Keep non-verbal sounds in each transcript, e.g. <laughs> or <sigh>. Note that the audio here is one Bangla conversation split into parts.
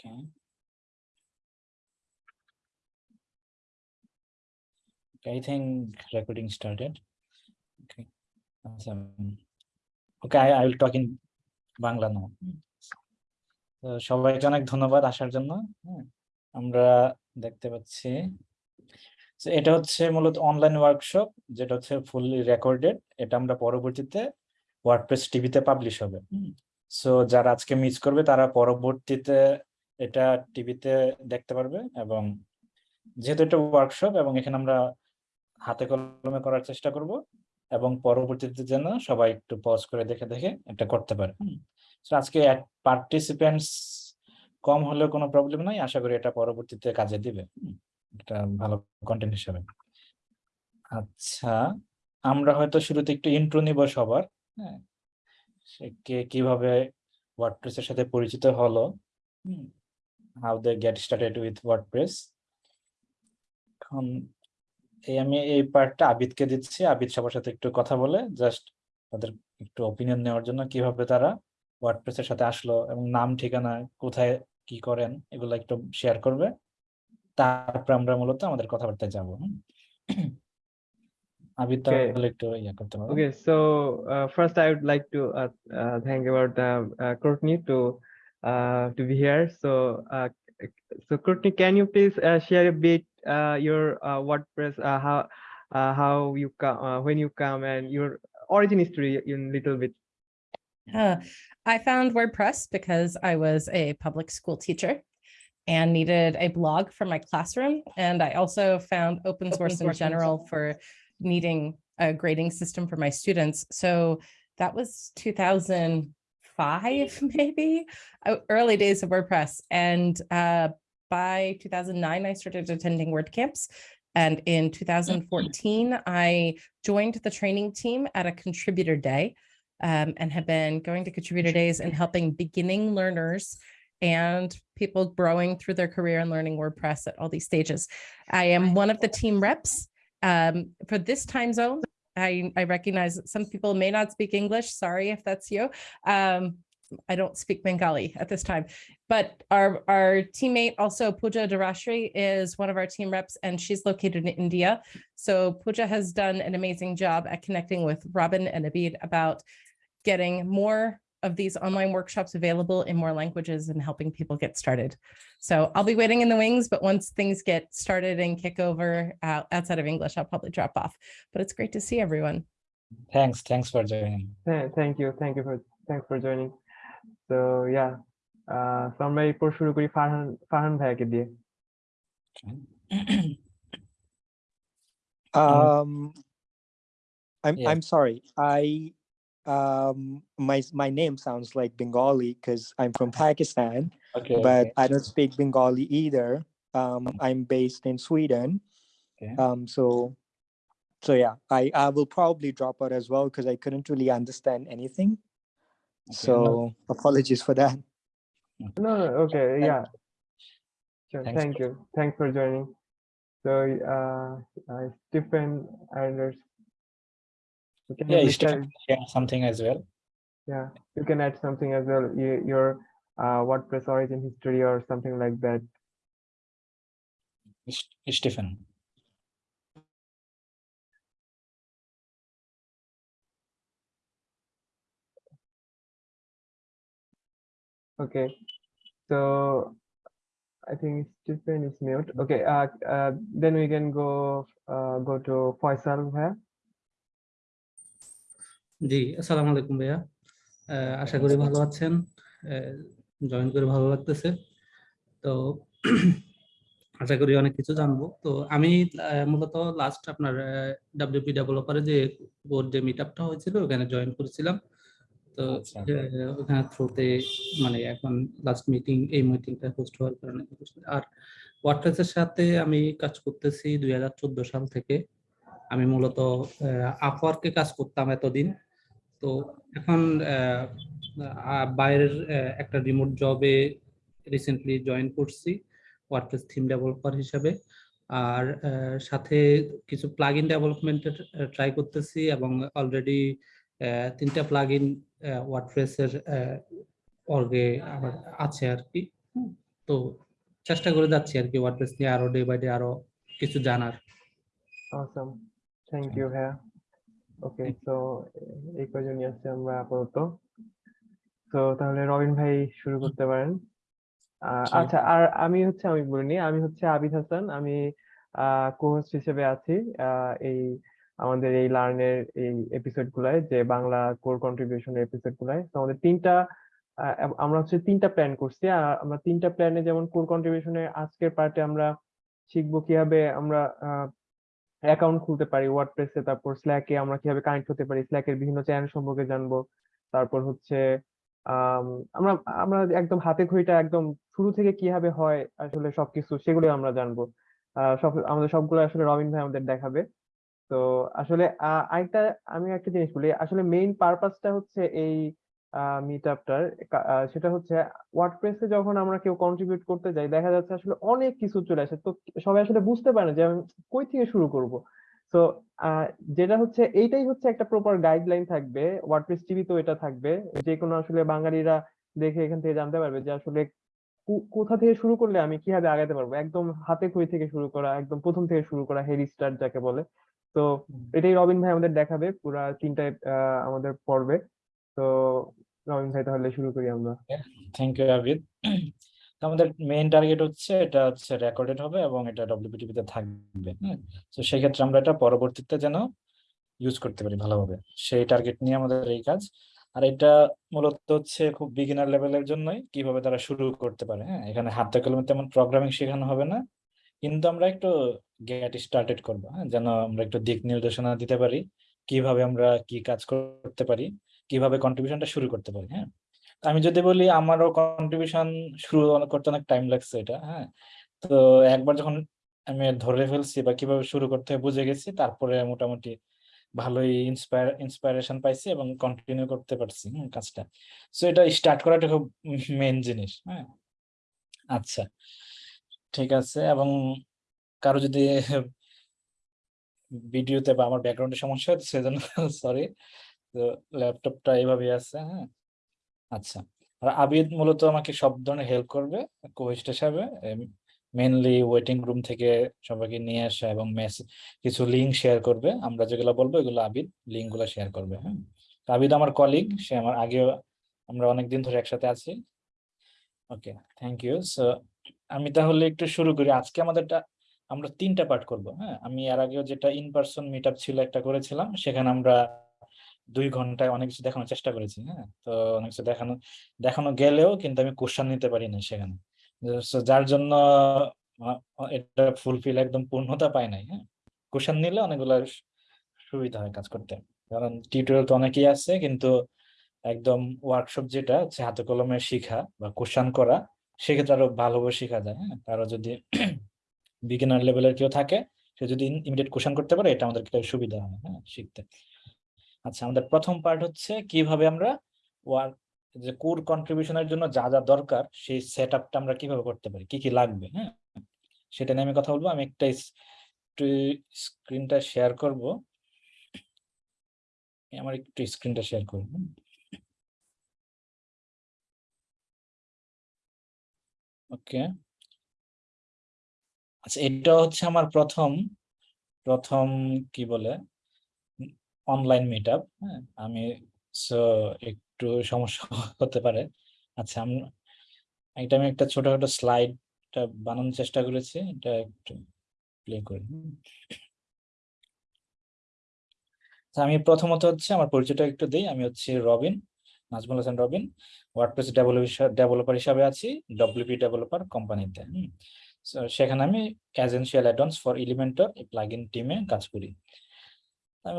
Okay. Okay, I think recording started. Okay. Awesome. Okay, I, I will talk in Bangla now. তো সবাইকে অনেক ধন্যবাদ আসার জন্য হ্যাঁ, আমরা দেখতে পাচ্ছি এটা হচ্ছে মূলত অনলাইন ওয়ার্কশপ যেটা হচ্ছে ফুললি রেকর্ডেড এটা আমরা পরবর্তীতে ওয়ার্ডপ্রেস টিভিতে পাবলিশ হবে সো যারা আজকে মিস করবে তারা পরবর্তীতে এটা টিভিতে দেখতে পারবে এবং যেহেতু এটা ওয়ার্কশপ এবং এখানে আমরা হাতে কলমে করার চেষ্টা করব এবং পরবর্তীতে যেন সবাই একটু পজ করে দেখে দেখে এটা করতে পারে। আজকে পার্টিসিপেন্টস কম হলেও কোনো প্রবলেম নাই। আশা করি এটা পরবর্তীতে কাজে দিবে। হুম, এটা ভালো কন্টেন্ট হিসাবে। আচ্ছা আমরা হয়তো শুরুতে একটু ইন্ট্রো নিব সবার। হ্যাঁ। সে কে কীভাবে ওয়ার্ডপ্রেসের সাথে পরিচিত হলো। How they get started with WordPress এখন এই আমি এই পার্টটা আবিদকে দিচ্ছি। আবিদ সবার সাথে একটু কথা বলে জাস্ট তাদের একটু ওপিনিয়ন নেওয়ার জন্য কীভাবে তারা ওয়ার্ডপ্রেসের সাথে আসলো এবং নাম ঠিকানা কোথায় কি করেন এগুলো একটু শেয়ার করবে। তারপর আমরা মূলত আমাদের কথাবার্তায় যাব। আবিদ Okay. তাহলে একটু ইয়া করতে পারো। Okay, so uh, first I would like to uh, uh, thank about uh, uh, Courtney to uh, to be here. So, uh, so Courtney, can you please uh, share a bit uh, your uh, WordPress, uh, how uh, how you come uh, when you come and your origin history in little bit. Uh, I found WordPress because I was a public school teacher and needed a blog for my classroom. And I also found open source in general for needing a grading system for my students. So that was 2005, <laughs> maybe, uh, early days of WordPress. And uh, by 2009, I started attending WordCamps. And in 2014, I joined the training team at a contributor day um, and have been going to contributor days and helping beginning learners and people growing through their career and learning WordPress at all these stages. I am one of the team reps um, for this time zone. I, I recognize that some people may not speak English. Sorry if that's you. Um, I don't speak Bengali at this time, but our, our teammate also Pooja Darashri is one of our team reps and she's located in India. So Pooja has done an amazing job at connecting with Robin and Abid about getting more of these online workshops available in more languages and helping people get started. So I'll be waiting in the wings, but once things get started and kick over uh, outside of English, I'll probably drop off. But it's great to see everyone. Thanks, thanks for joining. Th- Thank you, thank you for thanks for joining. So yeah, uh, so আমরা এরপর শুরু করি ফারহান ফারহান ভাইয়াকে দিয়ে। Um, I'm Yeah. I'm sorry. I um my my name sounds like Bengali because I'm from Pakistan, Okay, but okay. I don't speak Bengali either. Um, I'm based in Sweden. Okay. Um, so so yeah, I I will probably drop out as well because I couldn't really understand anything. Okay, no- So apologies for that. No, no, okay, yeah. Sure, Thanks. thank you. Thanks for joining. So, uh, uh, Stephen Anders. You can Yeah, you share- something as well. Yeah, you can add something as well, y- your uh, WordPress origin history or something like that. Stephen. Okay, so I think Stephen is mute. Okay, uh, uh, then we can go uh, go to Faisal here. জি আসসালামু আলাইকুম ভাইয়া। আহ, আশা করি ভালো আছেন। জয়েন করে ভালো লাগতেছে। তো <clears throat> আশা করি অনেক কিছু জানব। তো আমি মূলত লাস্ট আপনার ডাব্লিউপি ডেভেলপারে যে ওর যে মিট আপটা হয়েছিল ওখানে জয়েন করেছিলাম। তো আচ্ছা। ওখানে থ্রুতে মানে এখন লাস্ট মিটিং এই মিটিংটা হোস্ট হওয়ার কারণে আর ওয়ার্ডপ্রেসের সাথে আমি কাজ করতেছি দুই হাজার চোদ্দ সাল থেকে। আমি মূলত আপওয়ার্কে কাজ করতাম এতদিন। তো এখন বাইরের একটা রিমোট জবে রিসেন্টলি জয়েন করছি ওয়ার্ডপ্রেস থিম ডেভেলপার হিসাবে আর সাথে কিছু প্লাগ ইন ডেভেলপমেন্টের ট্রাই করতেছি এবং অলরেডি তিনটা প্লাগ ইন ওয়ার্ডপ্রেসের অর্গে আমার আছে আর কি তো চেষ্টা করে যাচ্ছি আর কি ওয়ার্ডপ্রেস নিয়ে আরও ডে বাই ডে আরও কিছু জানার Awesome. Thank you, ভাইয়া। ওকে, সো এই কয়জনই আছে আমরা আপাতত। তো তাহলে রবিন ভাই শুরু করতে পারেন। আহ, আচ্ছা। আর আমি হচ্ছে আমি বলিনি আমি হচ্ছে আবিদ হাসান। আমি কোহোস্ট হিসেবে আছি এই আমাদের এই লার্নের এই এপিসোড গুলায় যে বাংলা কোর কন্ট্রিবিউশনের এপিসোড গুলায় তো আমাদের তিনটা আমরা হচ্ছে তিনটা প্ল্যান করছি। আর আমরা তিনটা প্ল্যানে যেমন কোর কন্ট্রিবিউশনের আজকের পার্টে আমরা শিখব কীভাবে আমরা অ্যাকাউন্ট খুলতে পারি ওয়ার্ডপ্রেসে তারপর স্ল্যাকে আমরা কীভাবে কানেক্ট হতে পারি স্ল্যাকের বিভিন্ন চ্যানেল সম্পর্কে জানব তারপর হচ্ছে আম, আমরা আমরা একদম হাতে খড়িটা একদম শুরু থেকে কীভাবে হয় আসলে সবকিছু সেগুলো আমরা জানব। সব আমাদের সবগুলো আসলে রবিন ভাই আমাদের দেখাবে। তো আসলে আরেকটা আমি একটা জিনিস বলি আসলে মেইন পারপাসটা হচ্ছে এই মিট আপটার সেটা হচ্ছে ওয়ার্ডপ্রেসে যখন আমরা কেউ কন্ট্রিবিউট করতে যাই দেখা যাচ্ছে আসলে অনেক কিছু চলে আসে। তো সবাই আসলে বুঝতে পারে না যে আমি কই থেকে শুরু করব। তো যেটা হচ্ছে এইটাই হচ্ছে একটা প্রপার গাইডলাইন থাকবে। ওয়ার্ডপ্রেস টিভি তো এটা থাকবে। যে কোনো আসলে বাঙালিরা দেখে এখান থেকে জানতে পারবে যে আসলে কোথা থেকে শুরু করলে আমি কীভাবে আগাতে পারব। একদম হাতে খড়ি থেকে শুরু করা একদম প্রথম থেকে শুরু করা হেড স্টার্ট যাকে বলে। তো এটাই রবিন ভাই আমাদের দেখাবে পুরা তিনটায় আহ, আমাদের পর্বে। তো রবিন ভাই, তাহলে শুরু করি আমরা। থ্যাংক ইউ আবিদ আমাদের মেইন টার্গেট হচ্ছে, এটা হচ্ছে রেকর্ডেড হবে এবং এটা ডব্লিউপিটিভি তে থাকবে তো সেই ক্ষেত্রে আমরা এটা পরবর্তীতে যেন ইউজ করতে পারি ভালোভাবে। সেই টার্গেট নিয়ে আমাদের এই কাজ। আর এটা মূলত হচ্ছে খুব বিগিনার লেভেলের জন্যই কীভাবে তারা শুরু করতে পারে হ্যাঁ? এখানে হাতে কলমে তেমন প্রোগ্রামিং শেখানো হবে না, কিন্তু আমরা একটু গেট স্টার্টেড করব হ্যাঁ? যেন আমরা একটু দিক নির্দেশনা দিতে পারি, কীভাবে আমরা কি কাজ করতে পারি। কীভাবে কন্ট্রিবিউশনটা শুরু করতে পারি হ্যাঁ? আমি যদি বলি আমারও কন্ট্রিবিউশন শুরু করতে অনেক টাইম লাগছে এটা হ্যাঁ? তো একবার যখন আমি ধরে ফেলছি বা কীভাবে শুরু করতে হয় বুঝে গেছি তারপরে মোটামুটি ভালোই ইন্সপায়ার ইন্সপায়ারেশন পাইছি এবং কন্টিনিউ করতে পারছি হুম, কাজটা। সো এটা স্টার্ট করাটা খুব মেন জিনিস হ্যাঁ? আচ্ছা ঠিক আছে এবং কারও যদি ভিডিওতে বা আমার ব্যাকগ্রাউন্ডে সমস্যা হচ্ছে সেজন্য <laughs> সরি ল্যাপটপটা এইভাবেই আছে হ্যাঁ? আচ্ছা। আর আবিদ মূলত আমাকে সব ধরনের হেল্প করবে কোহেস্ট হিসাবে। মেনলি ওয়েটিং রুম থেকে সবাইকে নিয়ে আসা এবং মেসেজ কিছু লিঙ্ক শেয়ার করবে। আমরা যেগুলো বলব এগুলো আবিদ লিঙ্কগুলো শেয়ার করবে হ্যাঁ? আবিদ আমার কলিগ সে আমার আগেও আমরা অনেকদিন ধরে একসাথে আছি। ওকে থ্যাংক ইউ সো আমি তাহলে একটু শুরু করি। আজকে আমাদেরটা, আমরা তিনটা পার্ট করব হ্যাঁ? আমি এর আগেও যেটা ইন পার্সন মিট আপ ছিল একটা করেছিলাম, সেখানে আমরা দুই ঘন্টায় অনেক কিছু দেখানোর চেষ্টা করেছি হ্যাঁ? তো অনেক কিছু দেখানো দেখানো গেলেও কিন্তু আমি কোশ্চেন নিতে পারি না সেখানে। যার জন্য এটা ফুলফিল একদম পূর্ণতা পায় নাই হ্যাঁ? কোশ্চেন নিলে অনেকগুলো সুবিধা হয় কাজ করতে। কারণ টিউটোরিয়াল তো অনেকেই আছে, কিন্তু একদম ওয়ার্কশপ যেটা হচ্ছে হাতে কলমে শিখা বা কোশ্চেন করা, সেক্ষেত্রে আরও ভালোভাবে শেখা যায় হ্যাঁ? কারও যদি বিগিনার লেভেলের কেউ থাকে, সে যদি ইমিডিয়েট কোশ্চেন করতে পারে, এটা আমাদের সুবিধা হয় হ্যাঁ? শিখতে। আচ্ছা আমাদের প্রথম পার্ট হচ্ছে কীভাবে আমরা ওয়ার্ক যে কোর কন্ট্রিবিউশনের জন্য যা যা দরকার সেই সেট আপটা আমরা কীভাবে করতে পারি, কি কি লাগবে হ্যাঁ? সেটা নিয়ে আমি কথা বলব, আমি একটা স্ক্রিনটা শেয়ার করব। আমার একটু স্ক্রিনটা শেয়ার করব। ওকে। আচ্ছা এটা হচ্ছে আমার প্রথম প্রথম কি বলে? অনলাইন মিট আপ আমি সো একটু সমস্যা হতে পারে। আচ্ছা আমি এটা আমি একটা ছোটখাটো স্লাইডটা বানানোর চেষ্টা করেছি। এটা একটু প্লে করি আচ্ছা, আমি প্রথমত হচ্ছে আমার পরিচয়টা একটু দিই। আমি হচ্ছে রবিন নাজমুল হাসান রবিন। ওয়ার্ডপ্রেস ডেভেলপার হিসাবে আছি ডব্লিউপি ডেভেলপার কোম্পানিতে সেখানে আমি essential addons for Elementor plugin টিমে কাজ করি। আমি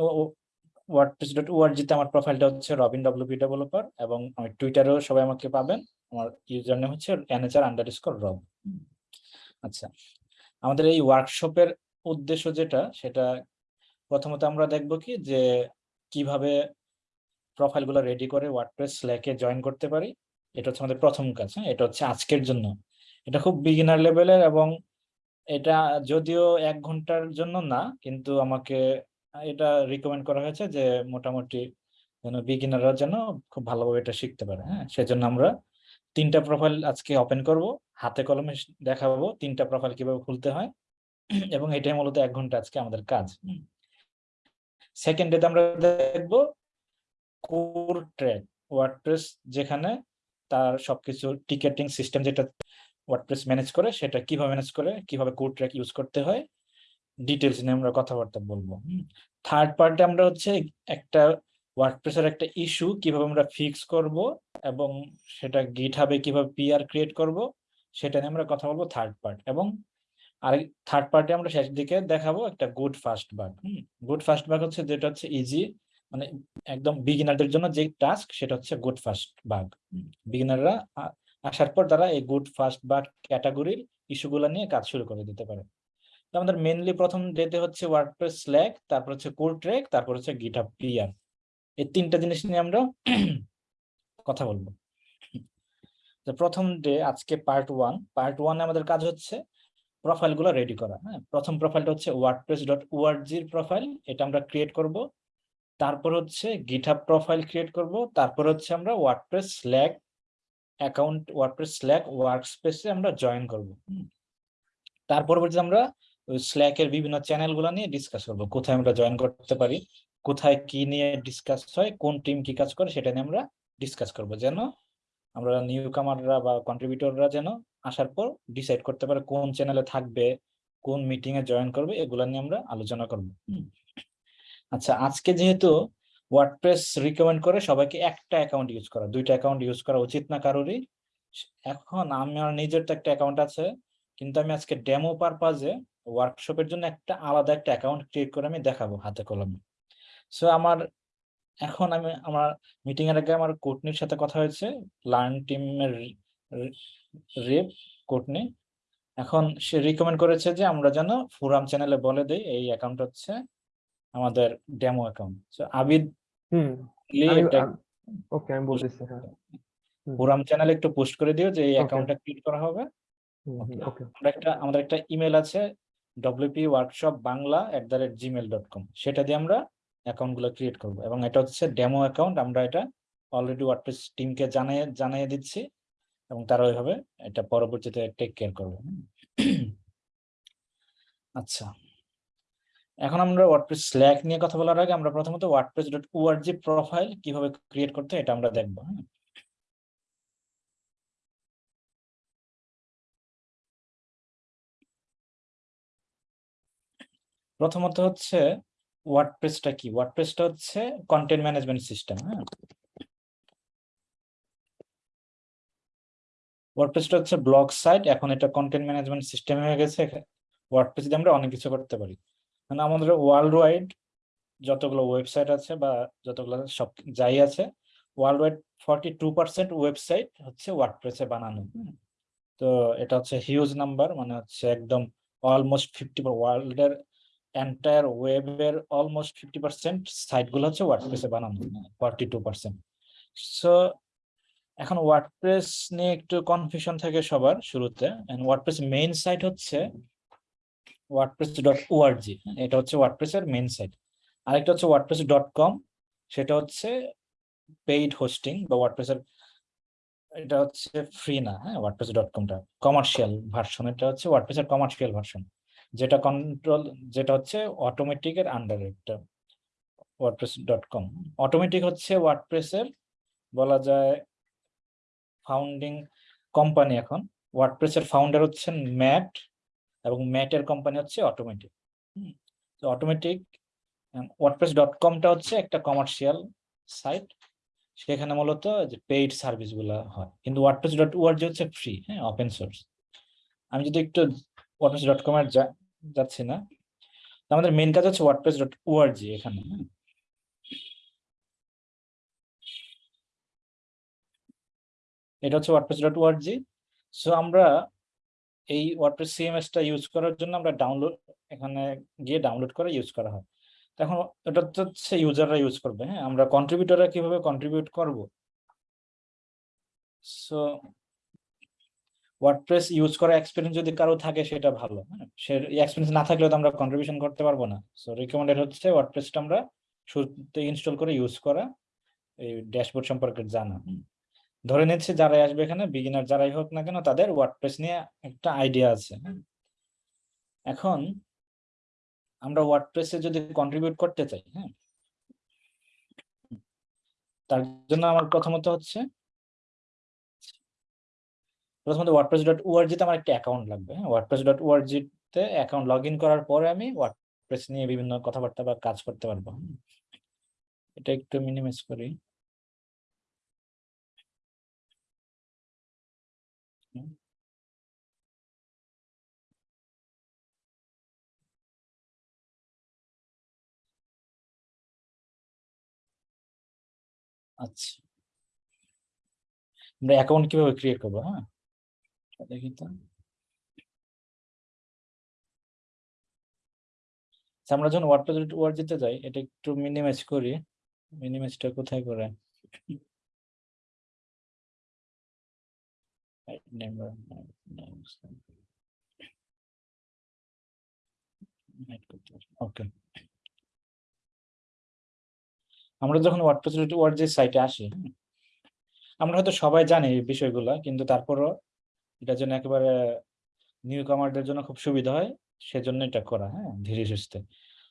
ওয়ার্ডপ্রেস ডট ওআরজিতে আমার প্রোফাইলটা হচ্ছে রবিন ডব্লিউপি ডেভেলপার এবং আমি টুইটারেও সবাই আমাকে পাবেন। আমার ইউজার নেম হচ্ছে এনএচআর আন্ডারস্কোর রব আচ্ছা আমাদের এই ওয়ার্কশপের উদ্দেশ্য যেটা, সেটা প্রথমত আমরা দেখব কি যে কীভাবে প্রোফাইলগুলো রেডি করে ওয়ার্ডপ্রেস স্ল্যাকে জয়েন করতে পারি। এটা হচ্ছে আমাদের প্রথম কাজ হ্যাঁ? এটা হচ্ছে আজকের জন্য। এটা খুব বিগিনার লেভেলের এবং এটা যদিও এক ঘণ্টার জন্য না, কিন্তু আমাকে এটা রিকমেন্ড করা হয়েছে যে মোটামুটি যেন বিগিনাররা যেন খুব ভালোভাবে এটা শিখতে পারে হ্যাঁ? সেজন্য আমরা তিনটা প্রোফাইল আজকে ওপেন করব, হাতে কলমে দেখাবো তিনটা প্রোফাইল কীভাবে খুলতে হয়, এবং এটাই মূলত এক ঘণ্টা আজকে আমাদের কাজ সেকেন্ড ডেতে আমরা দেখব কোর ট্র্যাক ওয়ার্ডপ্রেস যেখানে তার সবকিছু টিকেটিং সিস্টেম যেটা ওয়ার্ডপ্রেস ম্যানেজ করে সেটা কীভাবে ম্যানেজ করে, কীভাবে কোর ট্র্যাক ইউজ করতে হয় ডিটেলস নিয়ে আমরা কথাবার্তা বলব। থার্ড পার্টে আমরা হচ্ছে একটা ওয়ার্ডপ্রেসের একটা ইস্যু কীভাবে আমরা ফিক্স করব এবং সেটা গিট হাবে কীভাবে পিআর ক্রিয়েট করব, সেটা নিয়ে আমরা কথা বলব থার্ড পার্ট এবং আর থার্ড পার্টে আমরা শেষ দিকে দেখাবো একটা good first bug good first bug হচ্ছে যেটা হচ্ছে ইজি মানে একদম বিগিনারদের জন্য যে টাস্ক সেটা হচ্ছে গুড ফাস্ট বাগ বিগিনাররা আসার পর তারা এই গুড ফাস্ট বাগ ক্যাটাগরির ইস্যুগুলো নিয়ে কাজ শুরু করে দিতে পারে। আমাদের মেনলি প্রথম ডেতে হচ্ছে ওয়ার্ডপ্রেস স্ল্যাক তারপর হচ্ছে কোর ট্র্যাক তারপর হচ্ছে গিটহাব পিআর এই তিনটা জিনিস নিয়ে আমরা <clears throat> কথা বলব। প্রথম ডে আজকে পার্ট ওয়ান পার্ট ওয়ানে আমাদের কাজ হচ্ছে প্রোফাইলগুলো রেডি করা হ্যাঁ? প্রথম প্রোফাইলটা হচ্ছে ওয়ার্ডপ্রেস ডট ওআরজির প্রোফাইল এটা আমরা ক্রিয়েট করব। তারপর হচ্ছে গিটহাব প্রোফাইল ক্রিয়েট করব। তারপর হচ্ছে আমরা WordPress Slack account WordPress Slack ওয়ার্কস্পেসে আমরা জয়েন করব। তার পরবর্তীতে আমরা স্ল্যাকের বিভিন্ন চ্যানেলগুলো নিয়ে ডিসকাস করব। কোথায় আমরা জয়েন করতে পারি, কোথায় কি নিয়ে ডিসকাস হয়, কোন টিম কি কাজ করে সেটা নিয়ে আমরা ডিসকাস করব। যেন আমরা নিউ কামাররা বা কন্ট্রিবিউটররা যেন আসার পর ডিসাইড করতে পারে কোন চ্যানেলে থাকবে, কোন মিটিং এ জয়েন করবে, এগুলা নিয়ে আমরা আলোচনা করব। আচ্ছা আজকে যেহেতু ওয়ার্ডপ্রেস রিকমেন্ড করে সবাইকে একটা অ্যাকাউন্ট ইউজ করা, দুইটা অ্যাকাউন্ট ইউজ করা উচিত না কারোরই। এখন আমার নিজের তো একটা অ্যাকাউন্ট আছে, কিন্তু আমি আজকে ডেমো পারপাজে ওয়ার্কশপের জন্য একটা আলাদা একটা অ্যাকাউন্ট ক্রিয়েট করে আমি দেখাবো হাতে কলমে। সো আমার এখন আমি আমার মিটিং এর আগে আমার কোটনির সাথে কথা হয়েছে লার্ন টিমের রেপ কোটনি। এখন সে রিকমেন্ড করেছে যে আমরা যেন ফোরাম চ্যানেলে বলে দেই এই অ্যাকাউন্ট হচ্ছে আমাদের demo account so Abid okay আমি বলতেছি হ্যাঁ। ফোরাম চ্যানেলে একটু পোস্ট করে দিও যে এই অ্যাকাউন্টটা ক্রিয়েট করা হবে. ওকে আমরা একটা আমাদের একটা ইমেল আছে WP workshop Bangla at the rate Gmail dot com সেটা দিয়ে আমরা অ্যাকাউন্টগুলো ক্রিয়েট করব এবং এটা হচ্ছে ডেমো অ্যাকাউন্ট আমরা এটা অলরেডি ওয়ার্ডপ্রেস টিমকে জানিয়ে জানিয়ে দিচ্ছি এবং তারা ওইভাবে এটা পরবর্তীতে টেক কেয়ার করবে। আচ্ছা এখন আমরা ওয়ার্ডপ্রেস স্ল্যাক নিয়ে কথা বলার আগে আমরা প্রথমত WordPress dot O R G profile কীভাবে ক্রিয়েট করতে এটা আমরা দেখব হ্যাঁ। প্রথমত হচ্ছে ওয়ার্ডপ্রেসটা কি? ওয়ার্ডপ্রেসটা হচ্ছে কন্টেন্ট ম্যানেজমেন্ট সিস্টেম হ্যাঁ? ওয়ার্ডপ্রেসটা হচ্ছে ব্লগ সাইট এখন এটা কন্টেন্ট ম্যানেজমেন্ট সিস্টেম হয়ে গেছে। ওয়ার্ডপ্রেস দিয়ে আমরা অনেক কিছু করতে পারি। মানে আমাদের ওয়ার্ল্ড ওয়াইড যতগুলো ওয়েবসাইট আছে বা যতগুলো সব যাই আছে world wide forty two percent website হচ্ছে ওয়ার্ডপ্রেসে বানানো তো এটা হচ্ছে হিউজ নাম্বার মানে হচ্ছে একদম অলমোস্ট ফিফটি ওয়ার্ল্ডের এন্টায়ার ওয়েবের অলমোস্ট ফিফটি পার্সেন্ট সাইটগুলো হচ্ছে ওয়ার্ডপ্রেসে বানানো ফর্টি টু পার্সেন্ট সো এখন ওয়ার্ডপ্রেস নিয়ে একটু কনফিউশন থাকে সবার শুরুতে। ওয়ার্ডপ্রেস মেইন সাইট হচ্ছে WordPress dot O R G এটা হচ্ছে ওয়ার্ডপ্রেসের মেইন সাইট আরেকটা হচ্ছে ওয়ার্ডপ্রেস ডট কম সেটা হচ্ছে পেইড হোস্টিং বা ওয়ার্ডপ্রেসের এটা হচ্ছে ফ্রি না হ্যাঁ ওয়ার্ডপ্রেস ডট কমটা কমার্শিয়াল ভার্সন এটা হচ্ছে ওয়ার্ডপ্রেসের কমার্শিয়াল ভার্সন যেটা কন্ট্রোল যেটা হচ্ছে অটোমেটিকের আন্ডারে একটা ওয়ার্ডপ্রেস ডট কম অটোমেটিক হচ্ছে ওয়ার্ডপ্রেসের বলা যায় ফাউন্ডিং কোম্পানি এখন। ওয়ার্ডপ্রেসের ফাউন্ডার হচ্ছেন ম্যাট, এবং ম্যাটের কোম্পানি হচ্ছে অটোমেটিক তো অটোমেটিক ওয়ার্ডপ্রেস ডট কমটা হচ্ছে একটা কমার্শিয়াল সাইট সেখানে মূলত যে পেইড সার্ভিসগুলা হয়। কিন্তু WordPress dot O R G হচ্ছে ফ্রি হ্যাঁ ওপেন সোর্স আমি যদি একটু ওয়ার্ডপ্রেস ডট কম এর যা- যাচ্ছি না। আমাদের মেন কাজ হচ্ছে ওয়ার্ডপ্রেস ডট ওআরজি এখানে হ্যাঁ। এটা হচ্ছে ওয়ার্ডপ্রেস ডট ওআরজি সো আমরা এই ওয়ার্ডপ্রেস সিএমএস টা ইউজ করার জন্য আমরা ডাউনলোড এখানে গিয়ে ডাউনলোড করে ইউজ করা হয়। এখন এটা তো হচ্ছে ইউজাররা ইউজ করবে হ্যাঁ। আমরা কন্ট্রিবিউটররা কীভাবে কন্ট্রিবিউট করব? সো ওয়ার্ডপ্রেস ইউজ করা এক্সপিরিয়েন্স যদি কারও থাকে সেটা ভালো হ্যাঁ? সে এক্সপিরিয়েন্স না থাকলেও তো আমরা কন্ট্রিবিউশন করতে পারব না। সো রিকমেন্ডেড হচ্ছে ওয়ার্ডপ্রেসটা আমরা শুরুতে ইনস্টল করে ইউজ করা, এই ড্যাশবোর্ড সম্পর্কে জানা। ধরে নিচ্ছে যারাই আসবে এখানে বিগিনার যারাই হোক না কেন, তাদের ওয়ার্ডপ্রেস নিয়ে একটা আইডিয়া আছে হ্যাঁ? এখন আমরা ওয়ার্ডপ্রেসে যদি কন্ট্রিবিউট করতে চাই হ্যাঁ? তার জন্য আমার প্রথমত হচ্ছে প্রথমত ওয়ার্ডপ্রেস ডট ওআরজিতে আমার একটা অ্যাকাউন্ট লাগবে হ্যাঁ? ওয়ার্ডপ্রেস ডট ওআরজিতে অ্যাকাউন্ট লগ ইন করার পরে আমি ওয়ার্ডপ্রেস নিয়ে বিভিন্ন কথাবার্তা বা কাজ করতে পারব। এটা একটু মিনিমাইজ করি। আচ্ছা। আমরা অ্যাকাউন্ট কীভাবে ক্রিয়েট করব হ্যাঁ? দেখি তো। আচ্ছা, আমরা যখন ওয়ার্ডপ্রেস ওয়ার্ড দিতে যাই এটা একটু মিনিমাইজ করি। মিনিমাইজটা কোথায় করে? ওকে আমরা যখন ওয়ার্ডপ্রেস ওয়ার্ড যে সাইটে আসি আমরা হয়তো সবাই জানি এই বিষয়গুলো কিন্তু তারপরও এটার জন্য একেবারে নিউ কামারদের জন্য খুব সুবিধা হয়, সেজন্য এটা করা হ্যাঁ ধীরে সুস্থে।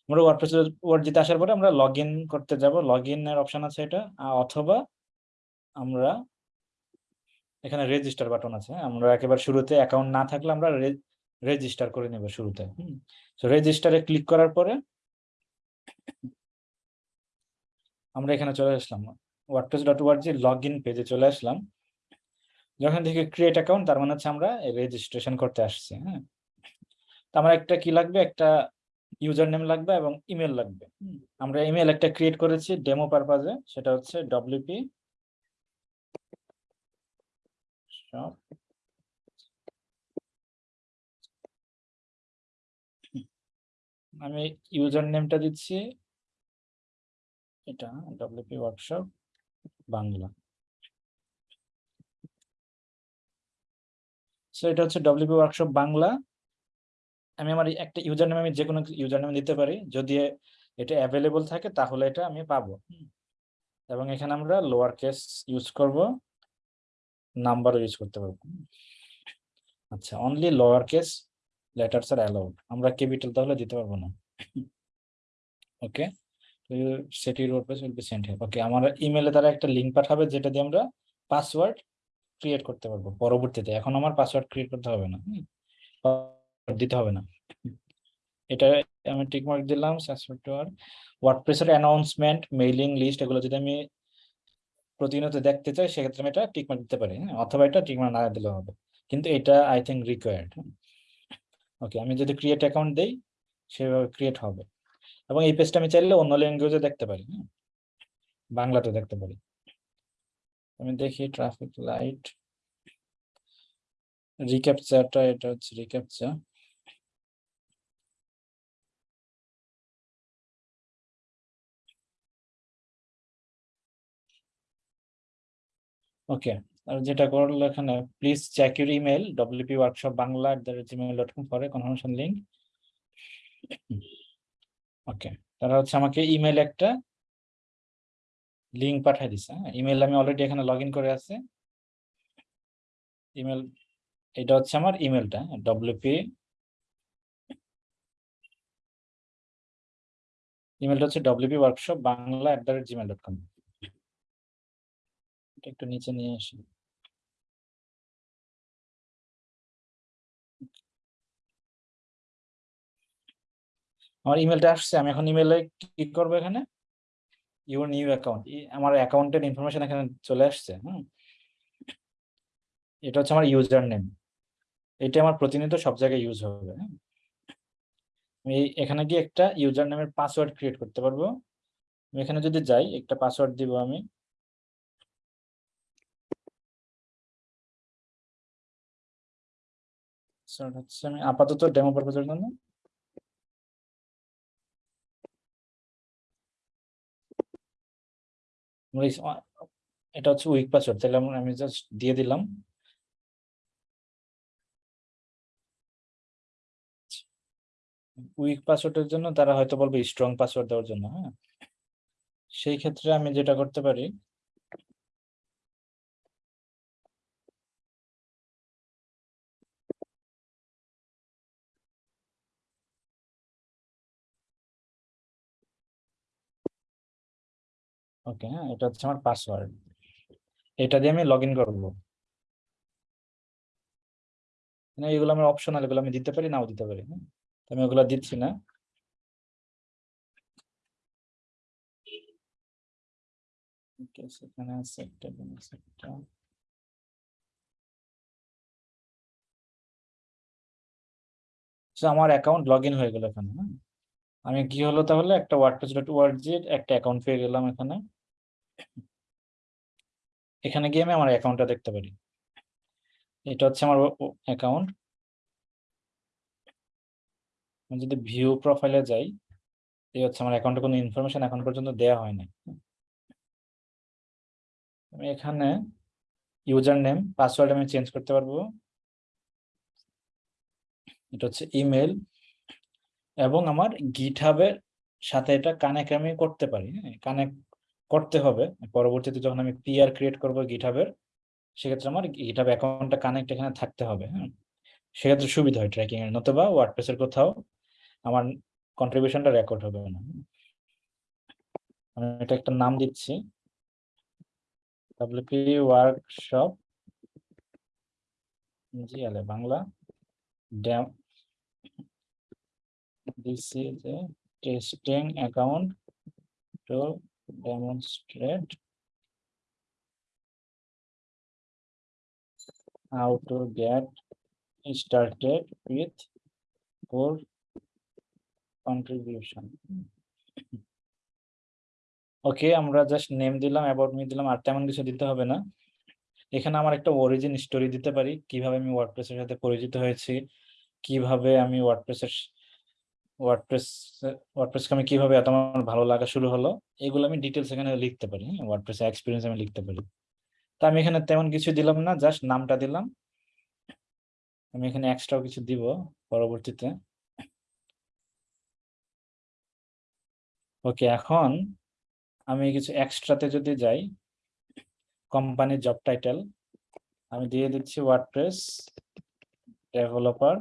আমরা ওয়ার্ডপ্রেস ওয়ার্ড জিতে আসার পরে আমরা লগ করতে যাব। লগ এর অপশন আছে এটা অথবা আমরা এখানে রেজিস্টার বাটন আছে হ্যাঁ? আমরা একেবারে শুরুতে অ্যাকাউন্ট না থাকলে আমরা রেজিস্টার করে নেব শুরুতে, হুম। তো রেজিস্টারে ক্লিক করার পরে আমরা এখানে চলে আসলাম। WordPress dot org log in পেজে চলে আসলাম। যখন থেকে ক্রিয়েট অ্যাকাউন্ট তার মানে হচ্ছে আমরা রেজিস্ট্রেশন করতে আসছি হ্যাঁ? তো আমার একটা কি লাগবে? একটা ইউজার নেম লাগবে এবং ইমেল লাগবে আমরা ইমেল একটা ক্রিয়েট করেছি ডেমো পারপাজে সেটা হচ্ছে ডব্লিউপি আমি ইউজার নেমটা দিচ্ছি, এটা ডব্লিউপি ওয়ার্কশপ বাংলা। সো এটা হচ্ছে ডব্লিউপি ওয়ার্কশপ বাংলা। আমি আমার একটা ইউজার নেম আমি যে কোনো ইউজার নেম দিতে পারি। যদি এটা অ্যাভেলেবল থাকে, তাহলে এটা আমি পাবো। এবং এখানে আমরা লোয়ার কেস ইউজ করব। নাম্বারও ইউজ করতে পারব। আচ্ছা only lower case letters are allowed আমরা ক্যাপিটাল তাহলে দিতে পারব না। ওকে সেটি WordPress will be sent here okay আমার ইমেলে তারা একটা লিংক পাঠাবে, যেটা দিয়ে আমরা পাসওয়ার্ড ক্রিয়েট করতে পারব, পরবর্তীতে। এখন আমার পাসওয়ার্ড ক্রিয়েট করতে হবে না দিতে হবে না। এটা আমি টিক মার্ক দিলাম সাবস্ক্রাইবার ওয়ার্ডপ্রেসের অ্যানাউন্সমেন্ট মেইলিং লিস্ট এগুলো যদি আমি প্রতিনিয়ত দেখতে চাই, সেক্ষেত্রে আমি এটা টিক মার্ক দিতে পারি হ্যাঁ? অথবা এটা টিক মার্ক না দিলেও হবে। কিন্তু এটা আই থিঙ্ক রিকোয়ার্ড ওকে আমি যদি ক্রিয়েট অ্যাকাউন্ট দেই, সেভাবে ক্রিয়েট হবে। এবং এই পেজটা আমি চাইলে অন্য ল্যাঙ্গুয়েজে দেখতে পারি বাংলাতে দেখতে পারি। আমি দেখি ট্রাফিক লাইট রিক্যাপচারটা এটা হচ্ছে রিক্যাপচার ওকে আর যেটা করল এখানে please check your email WP workshop Bangla at the rate Gmail dot com for confirmation link okay তারা হচ্ছে আমাকে ইমেল একটা লিঙ্ক পাঠিয়ে দিছে হ্যাঁ? ইমেল আমি অলরেডি এখানে লগ করে আছে। ইমেল এটা হচ্ছে আমার ইমেলটা ডব্লিউপি ইমেলটা হচ্ছে WP workshop Bangla at the rate Gmail dot com একটু নিচে নিয়ে আসি। আমার ইমেলটা আসছে, আমি এখন ইমেলে কি করব এখানে? ইউর নিউ অ্যাকাউন্ট আমার অ্যাকাউন্টের ইনফরমেশন এখানে চলে আসছে, হুম? এটা হচ্ছে আমার ইউজার নেম এটা আমার প্রতিনিয়ত সব জায়গায় ইউজ হবে হ্যাঁ আমি এখানে গিয়ে একটা ইউজার নেমের পাসওয়ার্ড ক্রিয়েট করতে পারব। এখানে যদি যাই, একটা পাসওয়ার্ড দিব আমি। আপাতত ডেমো পারপাসের জন্য এটা হচ্ছে উইক পাসওয়ার্ড তাহলে আমি জাস্ট দিয়ে দিলাম। উইক পাসওয়ার্ডের জন্য তারা হয়তো বলবে স্ট্রং পাসওয়ার্ড দেওয়ার জন্য হ্যাঁ? সেই ক্ষেত্রে আমি যেটা করতে পারি ওকে হ্যাঁ এটা হচ্ছে আমার পাসওয়ার্ড এটা দিয়ে আমি লগ ইন করব। না এগুলো আমার অপশনাল এগুলো আমি দিতে পারি, নাও দিতে পারি হ্যাঁ? আমি ওগুলো দিচ্ছি না। আমার অ্যাকাউন্ট লগ ইন হয়ে গেল এখানে হ্যাঁ? আমি কি হলো তাহলে? একটা ওয়ার্ডপ্রেস ডট ওয়ার্ডজির একটা অ্যাকাউন্ট পেয়ে গেলাম এখানে। এখানে গিয়ে আমি আমার অ্যাকাউন্টটা দেখতে পারি। এটা হচ্ছে আমার অ্যাকাউন্ট যদি ভিউ প্রোফাইলে যাই, এই হচ্ছে আমার অ্যাকাউন্টে কোনো ইনফরমেশন এখন পর্যন্ত দেওয়া হয় নাই। আমি এখানে ইউজার নেম পাসওয়ার্ড আমি চেঞ্জ করতে পারব। এটা হচ্ছে ইমেল এবং আমার গিটহাবের সাথে এটা কানেক্ট আমি করতে পারি হ্যাঁ কানেক্ট করতে হবে। পরবর্তীতে যখন আমি পিআর ক্রিয়েট করব গিটহাবের সেক্ষেত্রে আমার গিটহাব অ্যাকাউন্টটা কানেক্ট এখানে থাকতে হবে হ্যাঁ? সেক্ষেত্রে সুবিধা হয় ট্র্যাকিং এর নতুবা ওয়ার্ডপ্রেসের কোথাও আমার কন্ট্রিবিউশনটা রেকর্ড হবে না। আমি এটা একটা নাম দিচ্ছি। WP workshop G L A Bangla dam is a testing account to demonstrate how to get started with core contribution. Okay আমরা জাস্ট নেম দিলাম অ্যাবাউট মি দিলাম, আর তেমন কিছু দিতে হবে না। এখানে আমার একটা অরিজিন স্টোরি দিতে পারি, কীভাবে আমি ওয়ার্ডপ্রেসের সাথে পরিচিত হয়েছি, কীভাবে আমি ওয়ার্ডপ্রেসের ওয়ার্ডপ্রেস ওয়ার্ডপ্রেসকে আমি কীভাবে এত আমার ভালো লাগা শুরু হলো, এগুলো আমি ডিটেলস এখানে লিখতে পারি হ্যাঁ ওয়ার্ডপ্রেস এক্সপিরিয়েন্স আমি লিখতে পারি। তো আমি এখানে তেমন কিছু দিলাম না জাস্ট নামটা দিলাম। আমি এখানে এক্সট্রাও কিছু দিব পরবর্তীতে। ওকে এখন আমি কিছু এক্সট্রাতে যদি যাই কোম্পানির জব টাইটেল আমি দিয়ে দিচ্ছি ওয়ার্ডপ্রেস ডেভেলপার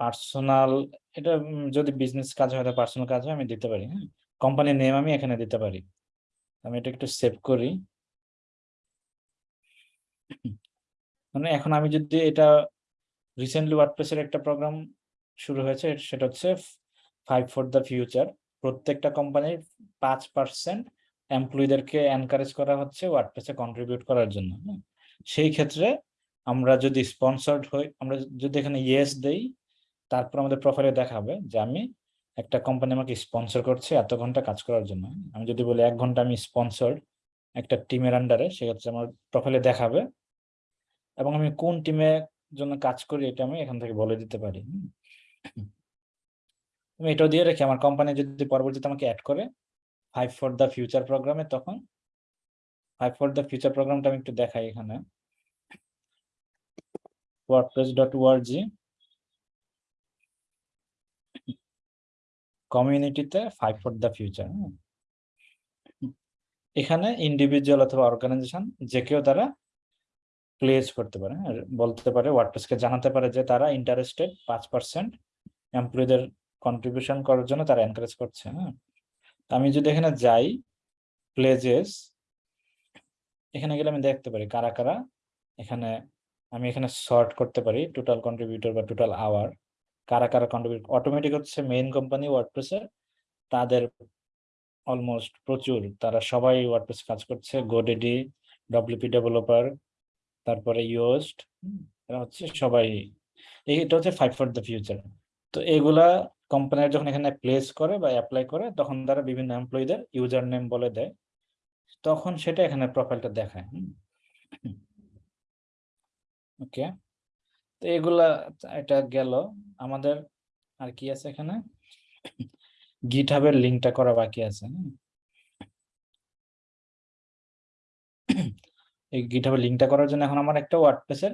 পার্সোনাল এটা যদি বিজনেস কাজ হয় পার্সোনাল কাজ হয়, আমি দিতে পারি হ্যাঁ? কোম্পানির নেম আমি এখানে দিতে পারি। আমি এটা একটু সেভ করি। মানে এখন আমি যদি এটা রিসেন্টলি ওয়ার্ডপ্রেসের একটা প্রোগ্রাম শুরু হয়েছে সেটা হচ্ছে ফাইভ ফর দ্য ফিউচার প্রত্যেকটা কোম্পানির পাঁচ পার্সেন্ট এমপ্লয়ীদেরকে এনকারেজ করা হচ্ছে ওয়ার্ডপ্রেসে কন্ট্রিবিউট করার জন্য হ্যাঁ? সেই ক্ষেত্রে আমরা যদি স্পন্সর্ড হই, আমরা যদি এখানে ইয়েস দেই তারপর আমাদের প্রোফাইলে দেখাবে যে আমি একটা কোম্পানি আমাকে স্পন্সর করছে এত ঘণ্টা কাজ করার জন্য। আমি যদি বলি এক ঘণ্টা আমি স্পন্সর্ড একটা টিমের আন্ডারে সেক্ষেত্রে আমার প্রোফাইলে দেখাবে। এবং আমি কোন টিমের জন্য কাজ করি এটা আমি এখান থেকে বলে দিতে পারি। আমি এটাও দিয়ে রেখে, আমার কোম্পানি যদি পরবর্তীতে আমাকে অ্যাড করে ফাইভ ফর দ্য ফিউচার প্রোগ্রামে তখন ফাইভ ফর দ্য ফিউচার প্রোগ্রামটা আমি একটু দেখাই এখানে। WordPress dot O R G কমিউনিটিতে ফাইভ ফর দ্য ফিউচার এখানে ইন্ডিভিজুয়াল অথবা অর্গানাইজেশন যে কেউ তারা প্লেস করতে পারে হ্যাঁ, বলতে পারে ওয়ার্ডপ্রেসকে জানাতে পারে যে তারা ইন্টারেস্টেড পাঁচ পার্সেন্ট এমপ্লয়ীদের কন্ট্রিবিউশন করার জন্য তারা এনকারেজ করছে হ্যাঁ। আমি যদি এখানে যাই প্লেজেস এখানে গেলে আমি দেখতে পারি কারা কারা এখানে আমি এখানে সর্ট করতে পারি টোটাল কন্ট্রিবিউটর বা টোটাল আওয়ার কারা কারা কন্ট্রিবিউট অটোমেটিক হচ্ছে মেইন কোম্পানি ওয়ার্ডপ্রেসের তাদের অলমোস্ট প্রচুর, তারা সবাই ওয়ার্ডপ্রেস কাজ করছে গোডেডি ডব্লিউপি ডেভেলপার তারপরে ইয়োস্ট এরা হচ্ছে সবাই এইটা হচ্ছে ফাইভ ফর দ্য ফিউচার তো এগুলা কোম্পানির যখন এখানে প্লেস করে বা অ্যাপ্লাই করে, তখন তারা বিভিন্ন এমপ্লয়ীদের ইউজার নেম বলে দেয়, তখন সেটা এখানে প্রোফাইলটা দেখায় ওকে <clears throat> তো এগুলা এটা গেল। আমাদের আর কি আছে এখানে? গিটহাবের লিঙ্কটা করা বাকি আছে হুম। এই গিটহাবের লিঙ্কটা করার জন্য এখন আমার একটা ওয়ার্ডপ্রেসের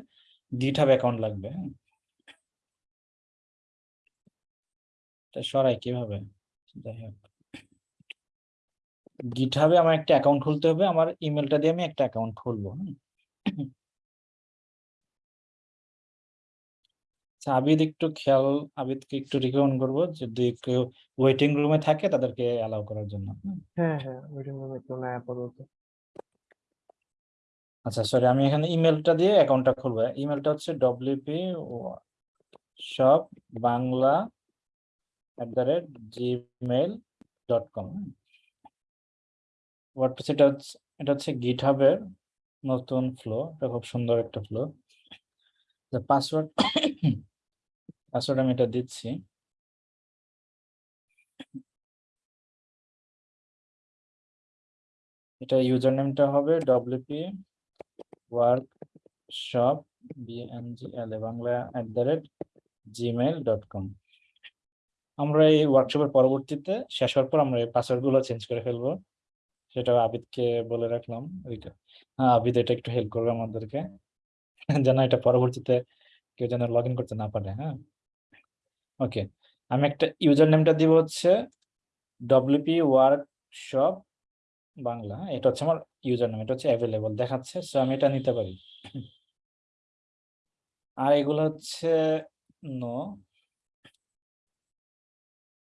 গিটহাব অ্যাকাউন্ট লাগবে হ্যাঁ? এটা সরাই কীভাবে? যাই হোক। গিটহাবে আমার একটা অ্যাকাউন্ট খুলতে হবে, আমার ইমেলটা দিয়ে আমি একটা অ্যাকাউন্ট খুলবো হুম। আচ্ছা আবিদ একটু খেয়াল আবিদকে একটু রিকমেন্ড করব যদি কেউ ওয়েটিং রুমে থাকে তাদেরকে অ্যালাউ করার জন্য। হ্যাঁ হ্যাঁ ওইটা মনে তো না আপাতত। আচ্ছা সরি আমি এখানে ইমেলটা দিয়ে অ্যাকাউন্টটা খুলবো। ইমেলটা হচ্ছে WP shop Bangla at the rate Gmail dot com WordPress এটা হচ্ছে এটা হচ্ছে গিটহাবের নতুন ফ্লো এটা খুব সুন্দর একটা ফ্লো পাসওয়ার্ড পাসওয়ার্ড আমি এটা দিচ্ছি। এটা ইউজার নেমটা হবে WP workshop B N G L Bangla the rate Gmail dot com আমরা এই ওয়ার্কশপের পরবর্তীতে শেষ হওয়ার পর আমরা এই পাসওয়ার্ডগুলো চেঞ্জ করে ফেলব। সেটা আবিদকে বলে রাখলাম, ওইটা। হ্যাঁ আবিদ এটা একটু হেল্প করবে আমাদেরকে। যেন এটা পরবর্তীতে কেউ যেন লগ করতে না পারে হ্যাঁ। ওকে আমি একটা ইউজার নেমটা দিব হচ্ছে ডব্লিউপি ওয়ার্কশপ বাংলা হ্যাঁ? এটা হচ্ছে আমার ইউজার নেম এটা হচ্ছে অ্যাভেলেবল দেখাচ্ছে সো আমি এটা নিতে পারি। আর এগুলো হচ্ছে নো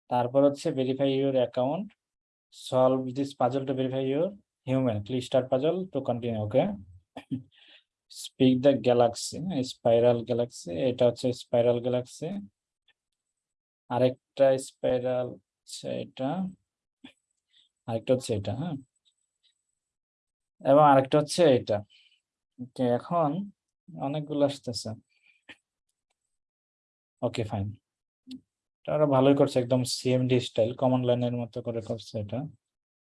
তারপর হচ্ছে verify your account solve this puzzle to verify your human please start puzzle to continue okay speak the galaxy spiral galaxy এটা হচ্ছে স্পাইরাল গ্যালাক্সি আরেকটা স্পাইরাল এটা, আরেকটা হচ্ছে এটা হ্যাঁ? এবং আরেকটা হচ্ছে এটা। ওকে এখন অনেকগুলো আসতেছে। ওকে ফাইন ওরা ভালোই করছে, একদম সিএমডি স্টাইল কমন লাইনের মতো করে করছে এটা।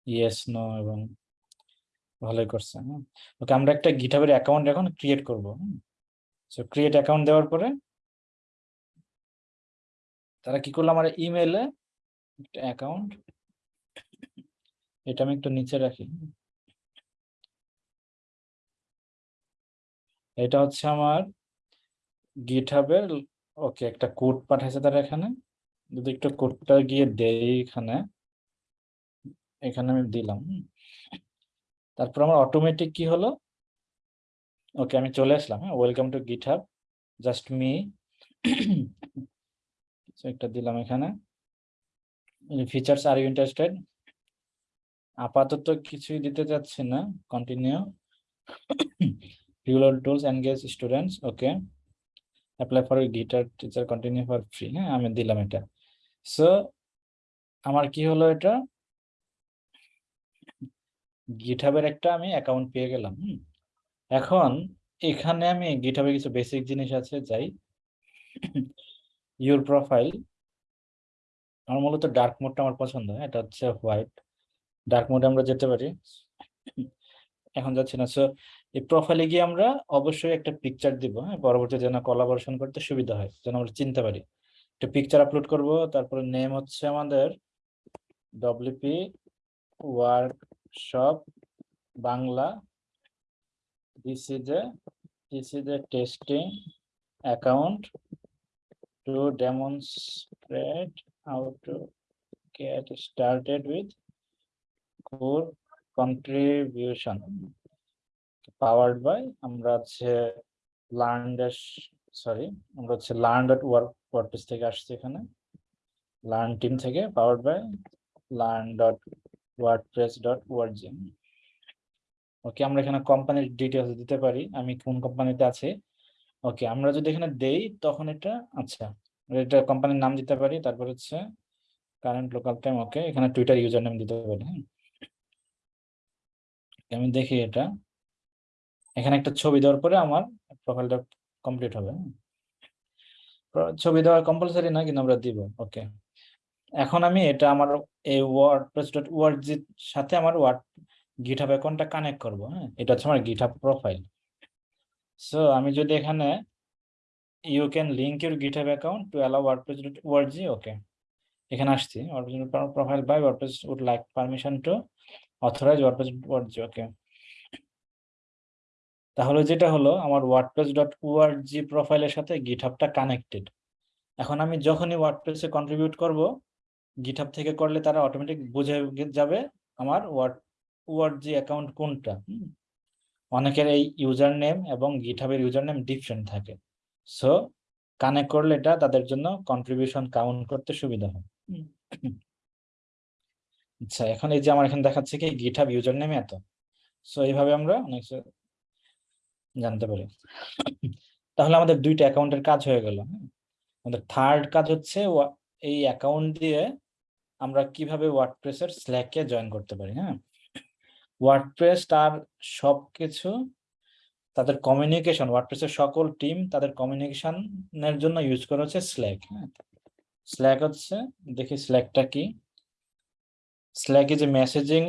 ইয়েস নো এবং ভালোই করছে হ্যাঁ? ওকে আমরা একটা গিটাবের অ্যাকাউন্ট এখন ক্রিয়েট করব সো ক্রিয়েট অ্যাকাউন্ট দেওয়ার পরে তারা কি করল আমার ইমেলে একটা অ্যাকাউন্ট এটা আমি একটু নিচে রাখি। এটা হচ্ছে আমার গিটহাবের ওকে, একটা কোড পাঠাইছে তারা এখানে। যদি একটু কোডটা গিয়ে দেই এখানে এখানে আমি দিলাম। তারপর আমার অটোমেটিক কি হলো? ওকে, আমি চলে আসলাম হ্যাঁ welcome to GitHub just me একটা দিলাম এখানে। ফিচার্স আর ইন্টারেস্টেড আপাতত কিছুই দিতে যাচ্ছি না। Continue tools engage students, okay. Apply for a guitar teacher, continue for free হ্যাঁ আমি দিলাম এটা। সো আমার কি হলো এটা? গিটহাবের একটা আমি অ্যাকাউন্ট পেয়ে গেলাম। এখন এখানে আমি গিটহাবে কিছু বেসিক জিনিস আছে, যাই। ইউর প্রোফাইল আমার মূলত ডার্ক মোডটা আমার পছন্দ হ্যাঁ এটা হচ্ছে হোয়াইট ডার্ক মোডে আমরা যেতে পারি। এখন যাচ্ছি না। সো এই প্রোফাইলে গিয়ে আমরা অবশ্যই একটা পিকচার দিব হ্যাঁ পরবর্তীতে যেন কোলাবোরেশন করতে সুবিধা হয়, যেন আমরা চিনতে পারি। একটা পিকচার আপলোড করব, তারপরে নেম হচ্ছে আমাদের WP workshop Bangla is a testing account to demonstrate how to get started with core contribution powered by আমরা হচ্ছে লার্ন সরি আমরা হচ্ছে লার্ন ডট ওয়ার্ক ওয়ার্ডপ্রেস থেকে আসছি এখানে। লার্ন টিম থেকে powered by learn dot WordPress dot org okay আমরা এখানে কোম্পানির ডিটেলস দিতে পারি। আমি কোন কোম্পানিতে আছি? ওকে, আমরা যদি এখানে দেই, তখন এটা আচ্ছা এটা কোম্পানির নাম দিতে পারি, তারপর হচ্ছে কারেন্ট লোকাল টাইম ওকে, এখানে টুইটার ইউজার নেম দিতে পারি হ্যাঁ আমি দেখি এটা, এখানে একটা ছবি দেওয়ার পরে আমার প্রোফাইলটা কমপ্লিট হবে হ্যাঁ। ছবি দেওয়া কম্পালসারি না, কিন্তু আমরা দিব, ওকে, এখন আমি এটা আমার এই ওয়ার্ড ওয়ার্ডপ্রেস ডট ওয়ার্ডজির সাথে আমার ওয়ার্ড গিটহাব অ্যাকাউন্টটা কানেক্ট করব হ্যাঁ এটা হচ্ছে আমার গিটহাব প্রোফাইল সো আমি যদি এখানে you can link your GitHub account to allow WordPress ওয়ার্ডজি okay এখানে আসছি profile by WordPress would like permission to authorise WordPress ওয়ার্ডজি okay তাহলে যেটা হলো, আমার ওয়ার্ডপ্রেস ডট ওআরজি প্রোফাইলের সাথে গিটহাবটা কানেক্টেড এখন আমি যখনই ওয়ার্ডপ্রেসে কন্ট্রিবিউট করব গিটহাব থেকে করলে তারা অটোমেটিক বুঝে যাবে আমার ওয়ার্ড ওআরজি অ্যাকাউন্ট কোনটা। অনেকের এই ইউজার নেম এবং গিটহাবের ইউজার নেম ডিফারেন্ট থাকে। সো কানেক্ট করলে এটা তাদের জন্য কন্ট্রিবিউশন কাউন্ট করতে সুবিধা হয়। আচ্ছা এখন এই যে আমার এখানে দেখাচ্ছে কি গিটহাব ইউজার নেম এত? সো এইভাবে আমরা অনেক জানতে পারি। তাহলে আমাদের দুইটা অ্যাকাউন্টের কাজ হয়ে গেল? আমাদের থার্ড কাজ হচ্ছে এই অ্যাকাউন্ট দিয়ে আমরা কীভাবে ওয়ার্ডপ্রেসের স্ল্যাকে জয়েন করতে পারি হ্যাঁ? ওয়ার্ডপ্রেস তার সবকিছু, তাদের কমিউনিকেশন ওয়ার্ডপ্রেসের সকল টিম তাদের কমিউনিকেশনের জন্য ইউজ করা হচ্ছে স্ল্যাক হ্যাঁ? স্ল্যাক হচ্ছে, দেখি স্ল্যাকটা কি? Slack is a messaging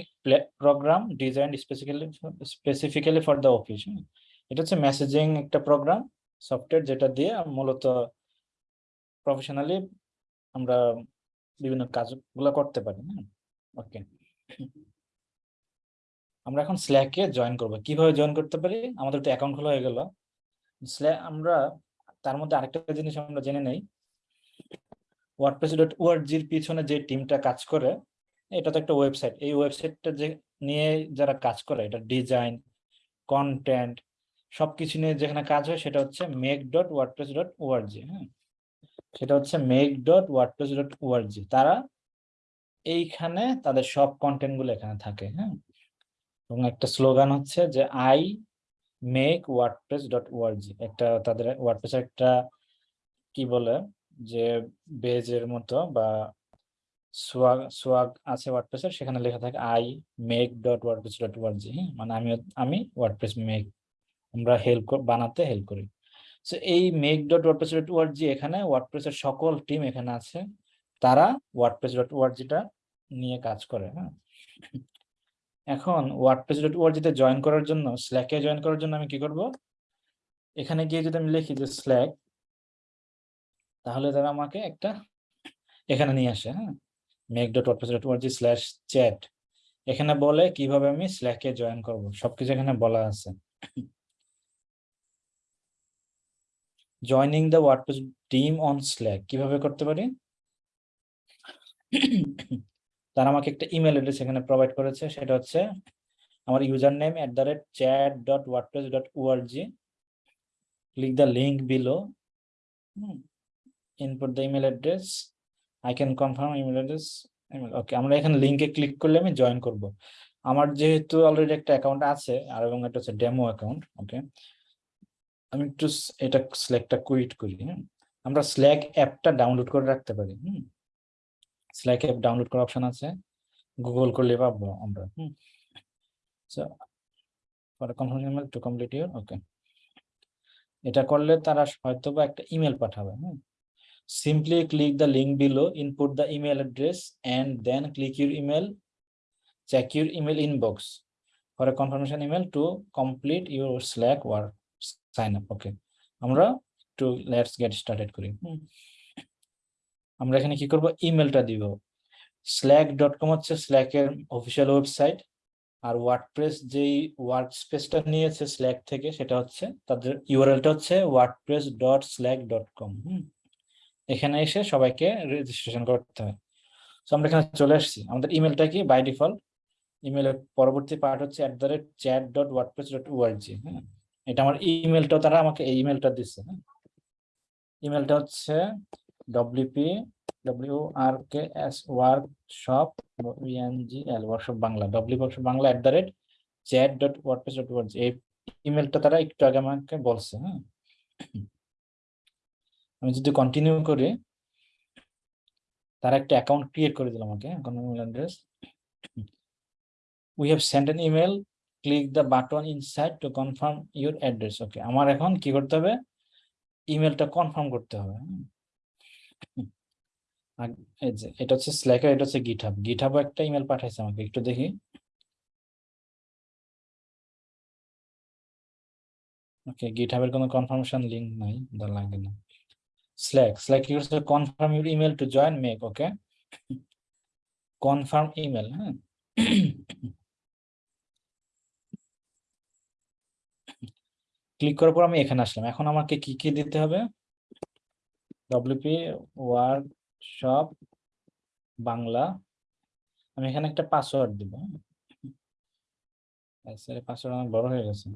program design designed specifically for the office. এটা হচ্ছে মেসেজিং একটা প্রোগ্রাম সফটওয়্যার যেটা দিয়ে মূলত প্রফেশনালি আমরা বিভিন্ন কাজগুলো করতে পারি হ্যাঁ? ওকে আমরা এখন স্ল্যাকে জয়েন করব। কীভাবে জয়েন করতে পারি? আমাদের তো অ্যাকাউন্ট খোলা হয়ে গেল। স্ল্যাক আমরা তার মধ্যে আরেকটা জিনিস আমরা জেনে নেই। ওয়ার্ডপ্রেস ডট ওআরজির পিছনে যে টিমটা কাজ করে, এটা তো একটা ওয়েবসাইট এই ওয়েবসাইটটা যে নিয়ে যারা কাজ করে, এটা ডিজাইন কন্টেন্ট সবকিছু নিয়ে যেখানে কাজ হয়, সেটা হচ্ছে make dot WordPress dot O R G হ্যাঁ? সেটা হচ্ছে make dot WordPress dot O R G তারা এইখানে তাদের সব কন্টেন্টগুলো এখানে থাকে হ্যাঁ? এবং একটা স্লোগান হচ্ছে যে, I make WordPress dot O R G একটা তাদের ওয়ার্ডপ্রেস একটা কি বলে, যে বেজের মতো বা সোয়াগ সোয়াগ আছে ওয়ার্ডপ্রেসের, সেখানে লেখা থাকে, I make dot WordPress dot org মানে আমি আমি ওয়ার্ডপ্রেস মেক, আমরা হেল্প বানাতে হেল্প করি। সো এই make dot WordPress dot org এখানে ওয়ার্ডপ্রেসের সকল টিম এখানে আছে, তারা ওয়ার্ডপ্রেস ডট ওয়ার্জিটা নিয়ে কাজ করে হ্যাঁ? এখন ওয়ার্ডপ্রেস ডট ওয়ার্জিতে জয়েন করার জন্য স্ল্যাকে জয়েন করার জন্য আমি কি করব? এখানে গিয়ে যদি আমি লিখি যে স্ল্যাক তাহলে তারা আমাকে একটা এখানে নিয়ে আসে হ্যাঁ? Make dot WordPress dot slash chat এখানে বলে কীভাবে আমি স্ল্যাকে জয়েন করব, সবকিছু এখানে বলা আছে। Joining the WordPress team on Slack কীভাবে করতে পারি? তারা আমাকে একটা ইমেল অ্যাড্রেস এখানে প্রোভাইড করেছে, সেটা হচ্ছে আমার user name at the rate chat dot WordPress dot O R G click the link below input the email address I can confirm email address okay আমরা এখানে লিঙ্কে ক্লিক করলে আমি জয়েন করব। আমার যেহেতু অলরেডি একটা অ্যাকাউন্ট আছে, আর এবং এটা হচ্ছে ডেমো অ্যাকাউন্ট ওকে আমি একটু এটা স্ল্যাকটা কুইট করি হ্যাঁ আমরা স্ল্যাক অ্যাপটা ডাউনলোড করে রাখতে পারি, হুম স্ল্যাক অ্যাপ ডাউনলোড করার অপশন আছে। গুগল করলে পাবো আমরা। এটা করলে তারা হয়তো বা একটা ইমেল পাঠাবে হ্যাঁ simply click the link below input the email address and then click your email check your email inbox for a confirmation email to complete your Slack war sign up okay আমরা টু লেটস গেট স্টার্টেড করি, হুম। আমরা এখানে কি করব? ইমেলটা দিব। স্ল্যাক ডট কম হচ্ছে স্ল্যাকের অফিসিয়াল ওয়েবসাইট আর ওয়ার্ডপ্রেস যেই ওয়ার্ক স্পেসটা নিয়েছে স্ল্যাক থেকে সেটা হচ্ছে তাদের ইউআরএলটা হচ্ছে WordPress dot Slack dot com এখানে এসে সবাইকে রেজিস্ট্রেশন করতে হয়। তো আমরা এখানে চলে আসছি। আমাদের ইমেলটা কি? বাই ডিফল্ট ইমেলের পরবর্তী পার্ট হচ্ছে at the rate chat dot WordPress dot ORG হ্যাঁ এটা আমার ইমেলটাও তারা আমাকে এই ইমেলটা দিচ্ছে হ্যাঁ ইমেলটা হচ্ছে WP W R K S work shop ENG L workshop Bangla W workshop Bangla at the rate chat dot WordPress dot ORG এই ইমেলটা তারা একটু আগে আমাকে বলছে হ্যাঁ? আমি যদি কন্টিনিউ করি, তারা একটা অ্যাকাউন্ট ক্রিয়েট করে দিল আমাকে email address we have send an email click the button inside to confirm your address okay আমার এখন কি করতে হবে? ইমেলটা কনফার্ম করতে হবে হুম। এটা হচ্ছে এটা হচ্ছে একটা ইমেল আমাকে, একটু দেখি। Okay confirmation link Slack confirm email to okay confirm email হ্যাঁ? ক্লিক করার পর আমি এখানে আসলাম। এখন আমাকে কি কি দিতে হবে? WP workshop Bangla. আমি এখানে একটা পাসওয়ার্ড দিব। পাসওয়ার্ড অনেক বড় হয়ে গেছে।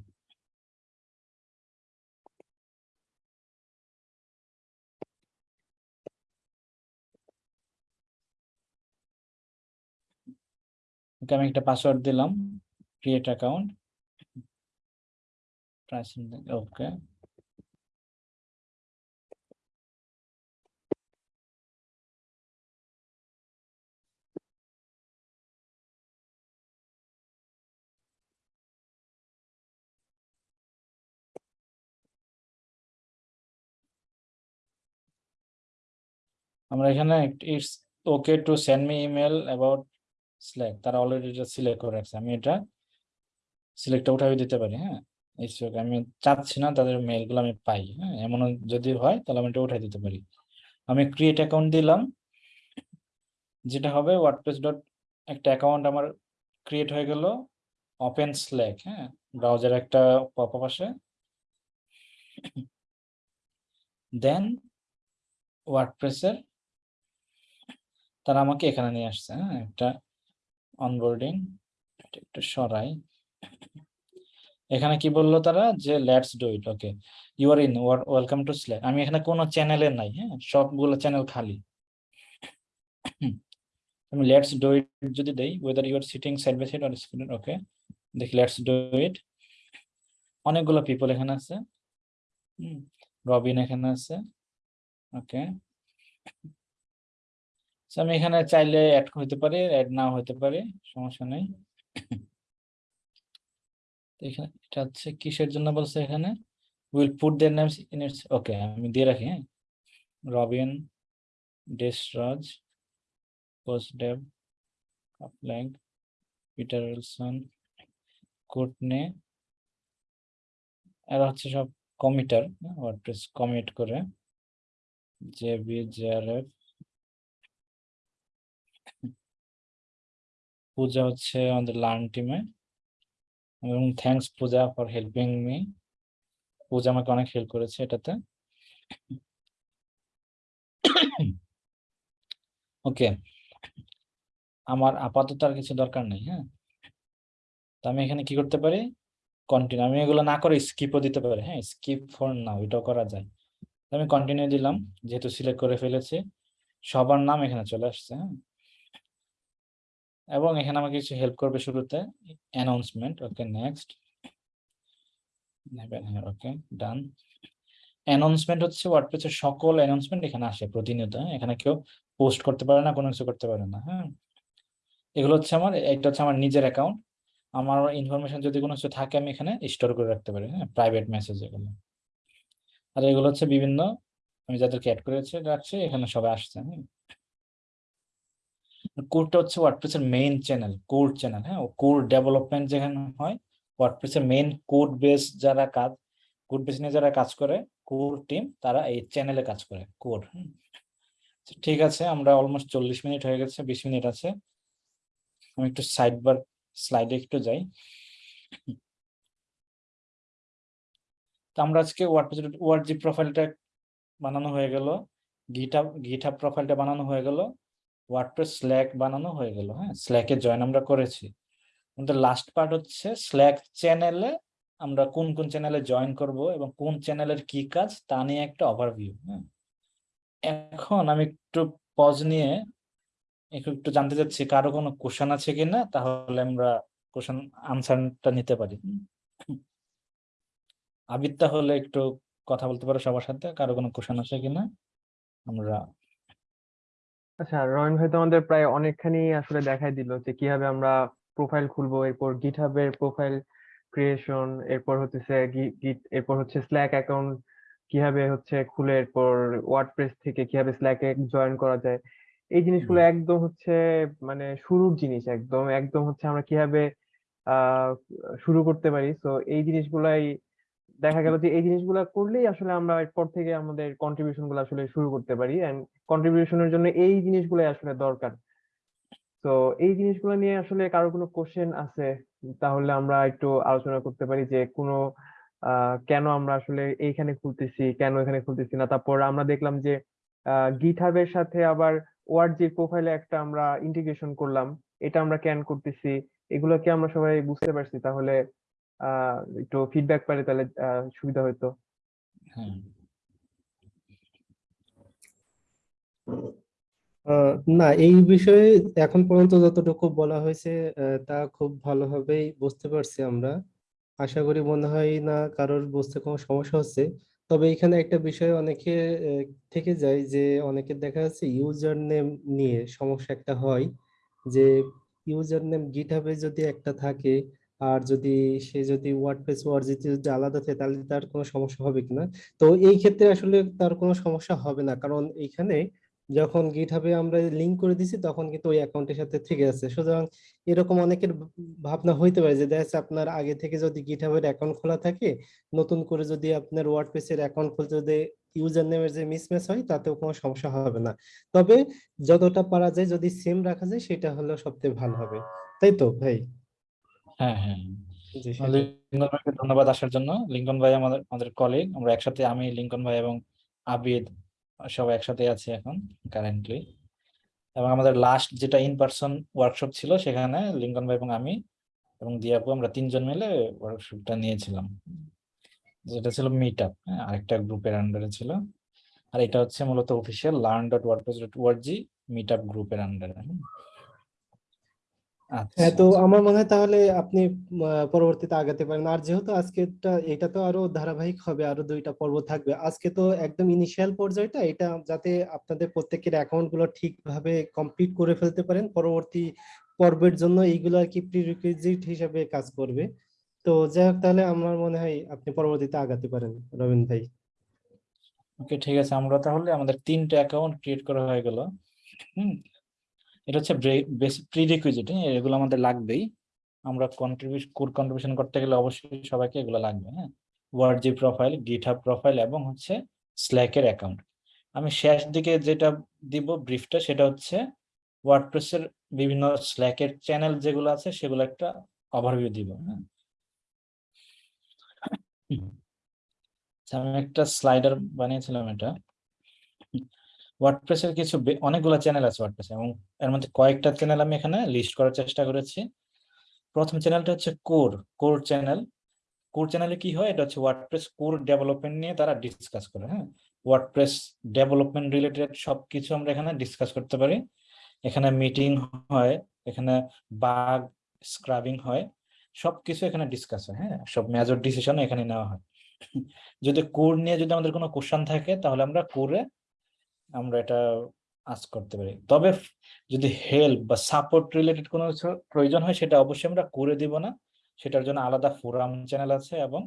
ওকে, আমি একটা পাসওয়ার্ড দিলাম ক্রিয়েট অ্যাকাউন্ট ওকে আমরা এখানে it's okay to send me email about Slack তারা অলরেডি এটা সিলেক্ট করে রাখছে, আমি এটা সিলেক্টটা উঠাই দিতে পারি হ্যাঁ? ইটস ওকে আমি চাচ্ছি না তাদের মেলগুলো আমি পাই হ্যাঁ? এমন যদি হয় তাহলে আমি এটা উঠাই দিতে পারি। আমি ক্রিয়েট অ্যাকাউন্ট দিলাম, যেটা হবে ওয়ার্ডপ্রেস ডট একটা অ্যাকাউন্ট আমার ক্রিয়েট হয়ে গেল ওপেন স্ল্যাক হ্যাঁ? ব্রাউজার একটা পপ আপ আসে দেন ওয়ার্ডপ্রেসের তারা আমাকে এখানে নিয়ে আসছে হ্যাঁ একটা অনবোর্ডিং একটু সরাই। এখানে কি বলল তারা? যে let's do it okay you are in welcome to Slack আমি এখানে কোনো চ্যানেলে নাই হ্যাঁ সবগুলো চ্যানেল খালি। আমি লেটস ডু ইট যদি দেই whether you are sitting side by side or student okay দেখি লেটস ডু ইট অনেকগুলো পিপল এখানে আছে। রবিন এখানে আছে ওকে আমি এখানে চাইলে অ্যাড হতে পারে অ্যাড নাও হতে পারে, সমস্যা নেই। এখানে এটা হচ্ছে কিসের জন্য বলছে এখানে? Will put their names in it's okay আমি দিয়ে রাখি হ্যাঁ? রবিন ডেসরাজ পোস্ট ডেভ আপল্যাঙ্ক পিটার উইলসন কোটনে এরা হচ্ছে সব কমিটার ওয়ার্ডপ্রেস কমিট করে জেবি জেআরএফ পূজা হচ্ছে আমাদের লার্ন টিমে এবং thanks Puja for helping me Puja আমাকে অনেক হেল্প করেছে এটাতে। ওকে আমার আপাতত আর কিছু দরকার নেই হ্যাঁ? তো আমি এখানে কি করতে পারি? কন্টিনিউ আমি এগুলো না করে স্কিপও দিতে পারি হ্যাঁ? স্কিপ ফর নাও এটাও করা যায়। আমি কন্টিনিউ দিলাম, যেহেতু সিলেক্ট করে ফেলেছি। সবার নাম এখানে চলে আসছে হ্যাঁ? এবং এখানে আমাকে কিছু হেল্প করবে শুরুতে। Announcement okay next okay done announcement হচ্ছে ওয়ার্ডপ্রেসের সকল অ্যানাউন্সমেন্ট এখানে আসে প্রতিনিয়ত। হ্যাঁ? এখানে কেউ পোস্ট করতে পারে না, কোনো কিছু করতে পারে না হ্যাঁ? এগুলো হচ্ছে আমার এটা হচ্ছে আমার নিজের অ্যাকাউন্ট আমার ইনফরমেশন যদি কোনো কিছু থাকে, আমি এখানে স্টোর করে রাখতে পারি হ্যাঁ? প্রাইভেট মেসেজ এগুলো। আর এগুলো হচ্ছে বিভিন্ন, আমি যাদেরকে অ্যাড করেছি, রাখছি, এখানে সবাই আসছে হ্যাঁ? কোরটা হচ্ছে ওয়ার্ডপ্রেসের মেইন চ্যানেল কোর চ্যানেল হ্যাঁ? কোর ডেভেলপমেন্ট যেখানে হয় ওয়ার্ডপ্রেসের মেইন কোড বেস যারা কাজ কোড বেস নিয়ে যারা কাজ করে কোর টিম তারা এই চ্যানেলে কাজ করে কোর ঠিক আছে, আমরা অলমোস্ট চল্লিশ মিনিট হয়ে গেছে, বিশ মিনিট আছে। আমি একটু সাইড বার স্লাইডে একটু যাই। তো আমরা আজকে ওয়ার্ডপ্রেস ওয়ার্ডজি প্রোফাইলটা বানানো হয়ে গেল গিটহাব গিটহাব প্রোফাইলটা বানানো হয়ে গেল। ওয়ার্ডপ্রেস স্ল্যাক বানানো হয়ে গেল হ্যাঁ? স্ল্যাকে জয়েন আমরা করেছি। কিন্তু লাস্ট পার্ট হচ্ছে স্ল্যাক চ্যানেলে আমরা কোন কোন চ্যানেলে জয়েন করব এবং কোন চ্যানেলের কি কাজ তা নিয়ে একটা ওভারভিউ হ্যাঁ? এখন আমি একটু পজ নিয়ে একটু জানতে চাচ্ছি কারও কোনো কোশ্চেন আছে কিনা? তাহলে আমরা কোশ্চেন আনসারটা নিতে পারি। আবির তাহলে একটু কথা বলতে পারো সবার সাথে, কারও কোনো কোশ্চেন আছে কিনা? আমরা আচ্ছা রয়ন ভাই তো আমাদের প্রায় অনেকখানি আসলে দেখাই দিল যে কীভাবে আমরা প্রোফাইল খুলবো এরপর গিটহাবের প্রোফাইল ক্রিয়েশন এরপর হচ্ছে গিট এরপর হচ্ছে স্ল্যাক অ্যাকাউন্ট কীভাবে হচ্ছে খুলে এরপর ওয়ার্ডপ্রেস থেকে কীভাবে স্ল্যাকে জয়েন করা যায়। এই জিনিসগুলো একদম হচ্ছে মানে শুরুর জিনিস একদম একদম হচ্ছে আমরা কীভাবে আহ শুরু করতে পারি। তো এই জিনিসগুলাই দেখা গেল যে এই জিনিসগুলো করলেই আসলে আমরা এরপর থেকে আমাদের কন্ট্রিবিউশনগুলো আসলে শুরু করতে পারি এন্ড কন্ট্রিবিউশনের জন্য এই জিনিসগুলোই আসলে দরকার। তো এই জিনিসগুলো নিয়ে আসলে কারও কোনো কোশ্চেন আছে? তাহলে আমরা একটু আলোচনা করতে পারি যে কোনো কেন আমরা আসলে এইখানে খুলতেছি, কেন এখানে খুলতেছি না? তারপর আমরা দেখলাম যে গিটহাবের সাথে আবার ওয়ার্ডজির প্রোফাইলে একটা আমরা ইন্টিগ্রেশন করলাম, এটা আমরা কেন করতেছি এগুলো কি আমরা সবাই বুঝতে পারছি। তাহলে একটু ফিডব্যাক পারে তাহলে সুবিধা হতো হ্যাঁ। আহ, না এই বিষয়ে এখন পর্যন্ত যতটুকু বলা হয়েছে তা খুব ভালোভাবেই বুঝতে পারছি আমরা। আশা করি মনে হয় না কারোর বুঝতে কোনো সমস্যা হচ্ছে। তবে এখানে একটা বিষয় অনেকে থেকে যায় যে অনেকে দেখা যাচ্ছে ইউজার নেম নিয়ে সমস্যা একটা হয় যে ইউজার নেম গিটহাবে যদি একটা থাকে আর যদি সে যদি ওয়ার্ডপ্রেস ওআরজিতে যদি আলাদা থাকে, তাহলে তার কোনো সমস্যা হবে কিনা তো এই ক্ষেত্রে আসলে তার কোনো সমস্যা হবে না। কারণ এইখানে যখন গিটহাবে আমরা লিংক করে দিছি তখন কিন্তু ওই অ্যাকাউন্টের সাথে থেকে আছে সুতরাং এরকম অনেকের ভাবনা হইতে পারে যে, দেখা আপনার আগে থেকে যদি গিটহাবের অ্যাকাউন্ট খোলা থাকে, নতুন করে যদি আপনার ওয়ার্ডপ্রেসের অ্যাকাউন্ট খুলতে যদি ইউজার নেমের যে মিসম্যাচ হয়, তাতেও কোনো সমস্যা হবে না। তবে যতটা পারা যায়, যদি সেম রাখা যায়, সেটা হলো সবচেয়ে ভালো হবে। তাই তো ভাই? হ্যাঁ হ্যাঁ। লিঙ্কন ভাইকে ধন্যবাদ আসার জন্য। লিঙ্কন ভাই আমাদের আমাদের কলিগ আমরা একসাথে আমি লিঙ্কন ভাই এবং আবিদ সবাই একসাথে আছি এখন কারেন্টলি এবং আমাদের লাস্ট যেটা ইন পার্সন ওয়ার্কশপ ছিল সেখানে লিঙ্কন ভাই এবং আমি এবং দিয়াপু আমরা তিনজন মিলে ওয়ার্কশপটা নিয়েছিলাম। যেটা ছিল মিট আপ আরেকটা গ্রুপের আন্ডারে ছিল। আর এটা হচ্ছে মূলত official learn dot WordPress dot ORG meet up গ্রুপের আন্ডারে হ্যাঁ তো আমার মনে হয় তাহলে আপনি পরবর্তীতে আগাতে পারেন। আর যেহেতু আজকেরটা এটা তো আরও ধারাবাহিক হবে আরও দুইটা পর্ব থাকবে। আজকে তো একদম ইনিশিয়াল পর্যায়টা এটা যাতে আপনাদের প্রত্যেকের অ্যাকাউন্টগুলো ঠিকভাবে কমপ্লিট করে ফেলতে পারেন। পরবর্তী পর্বের জন্য এইগুলো আর কি প্রিরিকুইজিট হিসাবে কাজ করবে। তো যাই হোক তাহলে আমার মনে হয় আপনি পরবর্তীতে আগাতে পারেন রবিন ভাই। ওকে ঠিক আছে। আমরা তাহলে আমাদের তিনটে অ্যাকাউন্ট ক্রিয়েট করা হয়ে গেল। হুম? এটা হচ্ছে প্রিরিকুইজিট এগুলো আমাদের লাগবেই। আমরা কন্ট্রিবিউশন কোড কন্ট্রিবিউশন করতে গেলে অবশ্যই সবাইকে এগুলো লাগবে হ্যাঁ? ওয়ার্ডজি প্রোফাইল গিটহাব প্রোফাইল এবং হচ্ছে স্ল্যাকের অ্যাকাউন্ট আমি শেষ দিকে যেটা দিব ব্রিফটা সেটা হচ্ছে ওয়ার্ডপ্রেসের বিভিন্ন স্ল্যাকের চ্যানেল যেগুলো আছে সেগুলো একটা ওভারভিউ দিব হ্যাঁ? আচ্ছা, আমি একটা স্লাইডার বানিয়েছিলাম এটা। ওয়ার্ডপ্রেসের কিছু অনেকগুলো চ্যানেল আছে ওয়ার্ডপ্রেসে এবং এর মধ্যে কয়েকটা চ্যানেল আমি এখানে লিস্ট করার চেষ্টা করেছি। প্রথম চ্যানেলটা হচ্ছে কোর কোর চ্যানেল কোর চ্যানেলে কি হয়? এটা হচ্ছে ওয়ার্ডপ্রেস কোর ডেভেলপমেন্ট নিয়ে তারা ডিসকাস করে হ্যাঁ? ওয়ার্ডপ্রেস ডেভেলপমেন্ট রিলেটেড সবকিছু আমরা এখানে ডিসকাস করতে পারি। এখানে মিটিং হয়, এখানে বাগ স্ক্রাবিং হয় সবকিছু এখানে ডিসকাস হয় হ্যাঁ? সব মেজর ডিসিশন এখানে নেওয়া হয়। যদি কোর নিয়ে যদি আমাদের কোনো কোশ্চেন থাকে, তাহলে আমরা কোরে আমরা এটা আজ করতে পারি। তবে যদি হেল্প বা সাপোর্ট রিলেটেড কোনো কিছু প্রয়োজন হয়, সেটা অবশ্যই আমরা করে দিব না। সেটার জন্য আলাদা ফোরাম চ্যানেল আছে এবং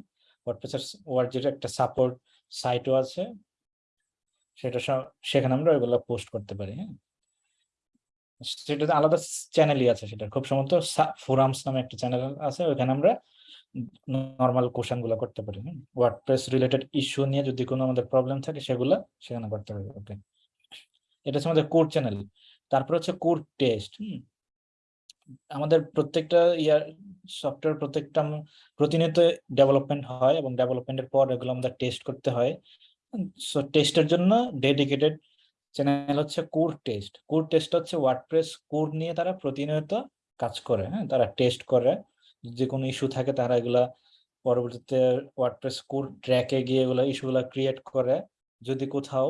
যেটা একটা সাপোর্ট সাইটও আছে, সেটা সেখানে আমরা ওইগুলো পোস্ট করতে পারি হ্যাঁ। সেটাতে আলাদা চ্যানেলই আছে সেটা খুব সম্ভবত ফোরামস নামে একটা চ্যানেল আছে, ওইখানে আমরা নর্মাল কোশ্চেনগুলো করতে পারি ওয়ার্ডপ্রেস রিলেটেড ইস্যু নিয়ে যদি কোনো আমাদের প্রবলেম থাকে, সেগুলো সেখানে করতে পারি ওকে এটা হচ্ছে আমাদের কোর চ্যানেল তারপর হচ্ছে কোর টেস্ট হুম? আমাদের প্রত্যেকটা ইয়ার সফটওয়্যার প্রত্যেকটা প্রতিনিয়ত ডেভেলপমেন্ট হয় এবং ডেভেলপমেন্টের পর এগুলো আমাদের টেস্ট করতে হয়। সো টেস্টের জন্য ডেডিকেটেড চ্যানেল হচ্ছে কোর টেস্ট কোর টেস্ট হচ্ছে ওয়ার্ডপ্রেস কোর নিয়ে তারা প্রতিনিয়ত কাজ করে হ্যাঁ? তারা টেস্ট করে। যে কোনো ইস্যু থাকে তারা এগুলা পরবর্তীতে ওয়ার্ডপ্রেস কোর ট্র্যাকে গিয়ে এগুলো ইস্যুগুলো ক্রিয়েট করে। যদি কোথাও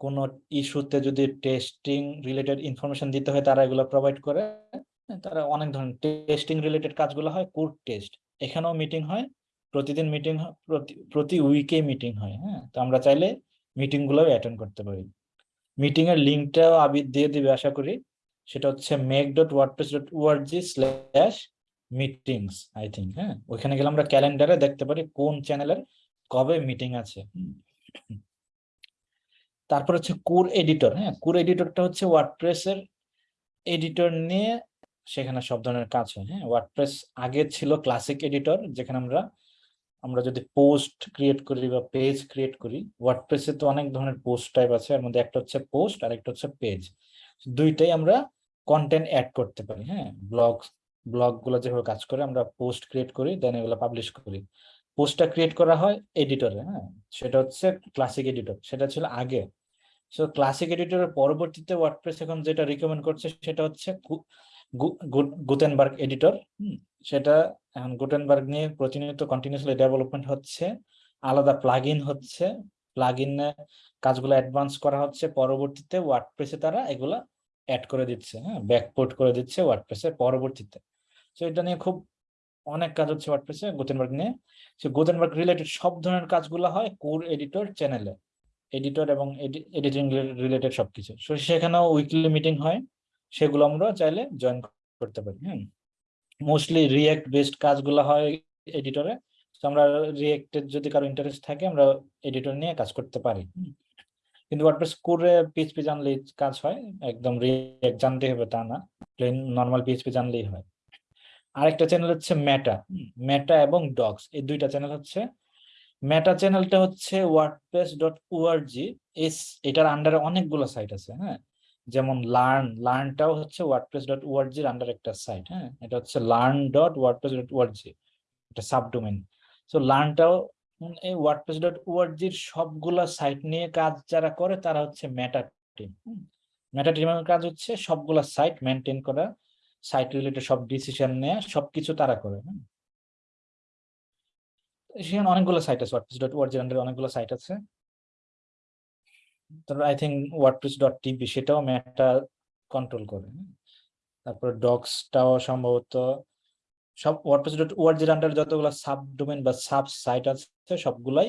কোনো ইস্যুতে যদি টেস্টিং রিলেটেড ইনফরমেশন দিতে হয়, তারা এগুলো প্রোভাইড করে। তারা অনেক ধরনের টেস্টিং রিলেটেড কাজগুলো হয় কোর টেস্ট এখানেও মিটিং হয়, প্রতিদিন মিটিং প্রতি উইকে মিটিং হয় হ্যাঁ? তো আমরা চাইলে মিটিং গুলোও অ্যাটেন্ড করতে পারি। মিটিংয়ের লিঙ্কটাও আবির দিয়ে দিবে, আশা করি। সেটা হচ্ছে make dot WordPress dot ORG slash meetings I think হ্যাঁ? ওইখানে গেলে আমরা ক্যালেন্ডারে দেখতে পারি কোন চ্যানেলের কবে মিটিং আছে। তারপর হচ্ছে কোর এডিটর হ্যাঁ? কোর এডিটরটা হচ্ছে ওয়ার্ডপ্রেসের এডিটর নিয়ে সেখানে সব ধরনের কাজ হয় হ্যাঁ? ওয়ার্ডপ্রেস আগে ছিল ক্লাসিক এডিটর যেখানে আমরা আমরা যদি পোস্ট ক্রিয়েট করি বা পেজ ক্রিয়েট করি ওয়ার্ডপ্রেসে তো অনেক ধরনের পোস্ট টাইপ আছে, এর মধ্যে একটা হচ্ছে পোস্ট আর একটা হচ্ছে পেজ দুইটাই আমরা কন্টেন্ট অ্যাড করতে পারি হ্যাঁ? ব্লগ ব্লগগুলো যেভাবে কাজ করে, আমরা পোস্ট ক্রিয়েট করি দেন এগুলো পাবলিশ করি। পোস্টটা ক্রিয়েট করা হয় এডিটরে হ্যাঁ? সেটা হচ্ছে ক্লাসিক এডিটর সেটা ছিল আগে। সো ক্লাসিক এডিটরের পরবর্তীতে ওয়ার্ডপ্রেস এখন যেটা রিকমেন্ড করছে সেটা হচ্ছে গুটেনবার্গ এডিটর সেটা এখন গুটেনবার্গ নিয়ে প্রতিনিয়ত কন্টিনিউসলি ডেভেলপমেন্ট হচ্ছে। আলাদা প্লাগইন হচ্ছে। প্লাগ কাজগুলো অ্যাডভান্স করা হচ্ছে। পরবর্তীতে ওয়ার্ডপ্রেসে তারা এগুলা অ্যাড করে দিচ্ছে হ্যাঁ? ব্যাকপোর্ট করে দিচ্ছে ওয়ার্ডপ্রেসে পরবর্তীতে। সো এটা নিয়ে খুব অনেক কাজ হচ্ছে ওয়ার্ডপ্রেসে গুটেনবার্গ নিয়ে। সে গুটেনবার্গ রিলেটেড সব ধরনের কাজগুলো হয় কোর এডিটর চ্যানেলে। এডিটর এবং এডিটিং রিলেটেড সবকিছু। সো সেখানেও উইকলি মিটিং হয়। সেগুলো আমরা চাইলে জয়েন করতে পারি হ্যাঁ মোস্টলি রিয়েক্ট বেসড কাজগুলো হয় এডিটরে। আমরা রিয়েক্টের যদি কারও ইন্টারেস্ট থাকে, আমরা এডিটর নিয়ে কাজ করতে পারি। কিন্তু ওয়ার্ডপ্রেস কোরে পিএইচপি জানলেই কাজ হয়। একদম রিয়েক্ট জানতে হবে তা না। প্লেন নর্মাল পিএইচপি জানলেই হয়। আরেকটা চ্যানেল হচ্ছে মেটা মেটা এবং ডগস এই দুইটা চ্যানেল হচ্ছে। মেটা চ্যানেলটা হচ্ছে ওয়ার্ডপ্রেস ডট ওআরজি এস, এটার আন্ডারে অনেকগুলো সাইট আছে হ্যাঁ? যেমন লার্ন লার্নটাও হচ্ছে ওয়ার্ডপ্রেস ডট ওআরজির আন্ডার একটা সাইট হ্যাঁ? এটা হচ্ছে learn dot WordPress dot O R G এটা সাবডোমেন সো লার্নটাও এই ওয়ার্ডপ্রেস ডট ওআরজির সবগুলা সাইট নিয়ে কাজ যারা করে, তারা হচ্ছে মেটা টিম মেটা টিমের কাজ হচ্ছে সবগুলা সাইট মেনটেন করা। সাইট রিলেটেড সব ডিসিশন নেওয়া সবকিছু তারা করে হ্যাঁ? সেখানে অনেকগুলো সাইট আছে ওয়ার্ডপ্রেস ডট ওয়ার্ডের আন্ডারে অনেকগুলো সাইট আছে। তারপর I think WordPress dot TV সেটাও ম্যাটটা কন্ট্রোল করে হ্যাঁ? তারপর ডক্সটাও সম্ভবত সব ওয়ার্ডপ্রেস ডট ওয়ার্ডের আন্ডারে যতগুলো সাব ডোমেন বা সাব সাইট আছে, সবগুলাই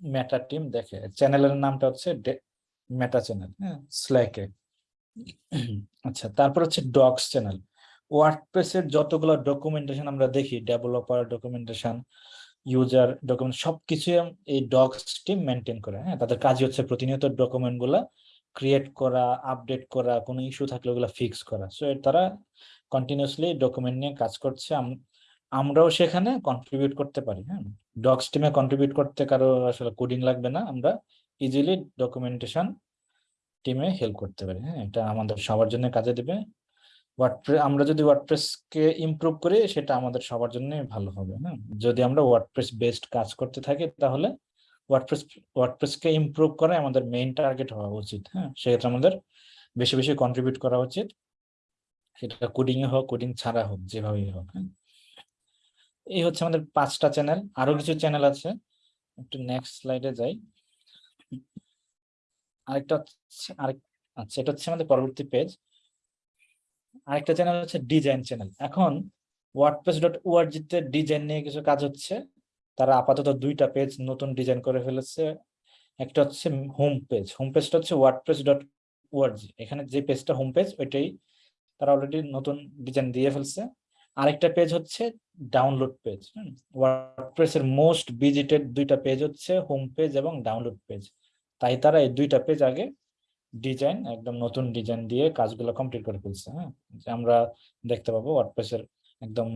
মেটা টিম দেখে। চ্যানেলের নামটা হচ্ছে মেটা চ্যানেল হ্যাঁ? স্ল্যাকে আচ্ছা তারপর হচ্ছে ডক্স চ্যানেল ওয়ার্ডপ্রেসের যতগুলো ডকুমেন্টেশন আমরা দেখি ডেভেলপার ডকুমেন্টেশন ইউজার ডকুমেন্ট সবকিছু এই ডক্স টিম মেনটেন করে হ্যাঁ? তাদের কাজই হচ্ছে প্রতিনিয়ত ডকুমেন্টগুলা ক্রিয়েট করা আপডেট করা, কোনো ইস্যু থাকলে ওগুলা ফিক্স করা। সো তারা কন্টিনিউসলি ডকুমেন্ট নিয়ে কাজ করছে। আম- আমরাও সেখানে কন্ট্রিবিউট করতে পারি হ্যাঁ? ডক্স টিমে কন্ট্রিবিউট করতে কারও আসলে কোডিং লাগবে না, আমরা ইজিলি ডকুমেন্টেশন টিমে হেল্প করতে পারি হ্যাঁ? এটা আমাদের সবার জন্য কাজে দেবে। ওয়ার্ডপ্রেস আমরা যদি ওয়ার্ডপ্রেসকে ইমপ্রুভ করি, সেটা আমাদের সবার জন্য ভালো হবে হ্যাঁ? যদি আমরা ওয়ার্ডপ্রেস বেসড কাজ করতে থাকি, তাহলে ওয়ার্ডপ্রেস ওয়ার্ডপ্রেসকে ইমপ্রুভ করা আমাদের মেইন টার্গেট হওয়া উচিত হ্যাঁ? সেক্ষেত্রে আমাদের বেশি বেশি কন্ট্রিবিউট করা উচিত। সেটা কোডিং এ হোক কোডিং ছাড়া হোক, যেভাবেই হোক হ্যাঁ? এই হচ্ছে আমাদের পাঁচটা চ্যানেল আরও কিছু চ্যানেল আছে। একটু নেক্সট স্লাইডে যাই। আরেকটা আরেক আচ্ছা এটা হচ্ছে আমাদের পরবর্তী পেজ আরেকটা চ্যানেল হচ্ছে ডিজাইন চ্যানেল এখন ওয়ার্ডপ্রেস ডট ওআরজিতে ডিজাইন নিয়ে কিছু কাজ হচ্ছে। তারা আপাতত দুইটা পেজ নতুন ডিজাইন করে ফেলেছে। একটা হচ্ছে হোম পেজ হোম পেজটা হচ্ছে ওয়ার্ডপ্রেস ডট ওআরজি এখানে যে পেজটা হোম পেজ ওইটাই তারা অলরেডি নতুন ডিজাইন দিয়ে ফেলছে। আরেকটা পেজ হচ্ছে ডাউনলোড পেজ ওয়ার্ডপ্রেস এর মোস্ট ভিজিটেড দুইটা পেজ হচ্ছে হোম পেজ এবং ডাউনলোড পেজ তাই তারা এই দুইটা পেজ আগে ডিজাইন একদম নতুন ডিজাইন দিয়ে কাজগুলো কমপ্লিট করে ফেলছে হ্যাঁ? আমরা দেখতে পাবো ওয়ার্ডপ্রেস এর একদম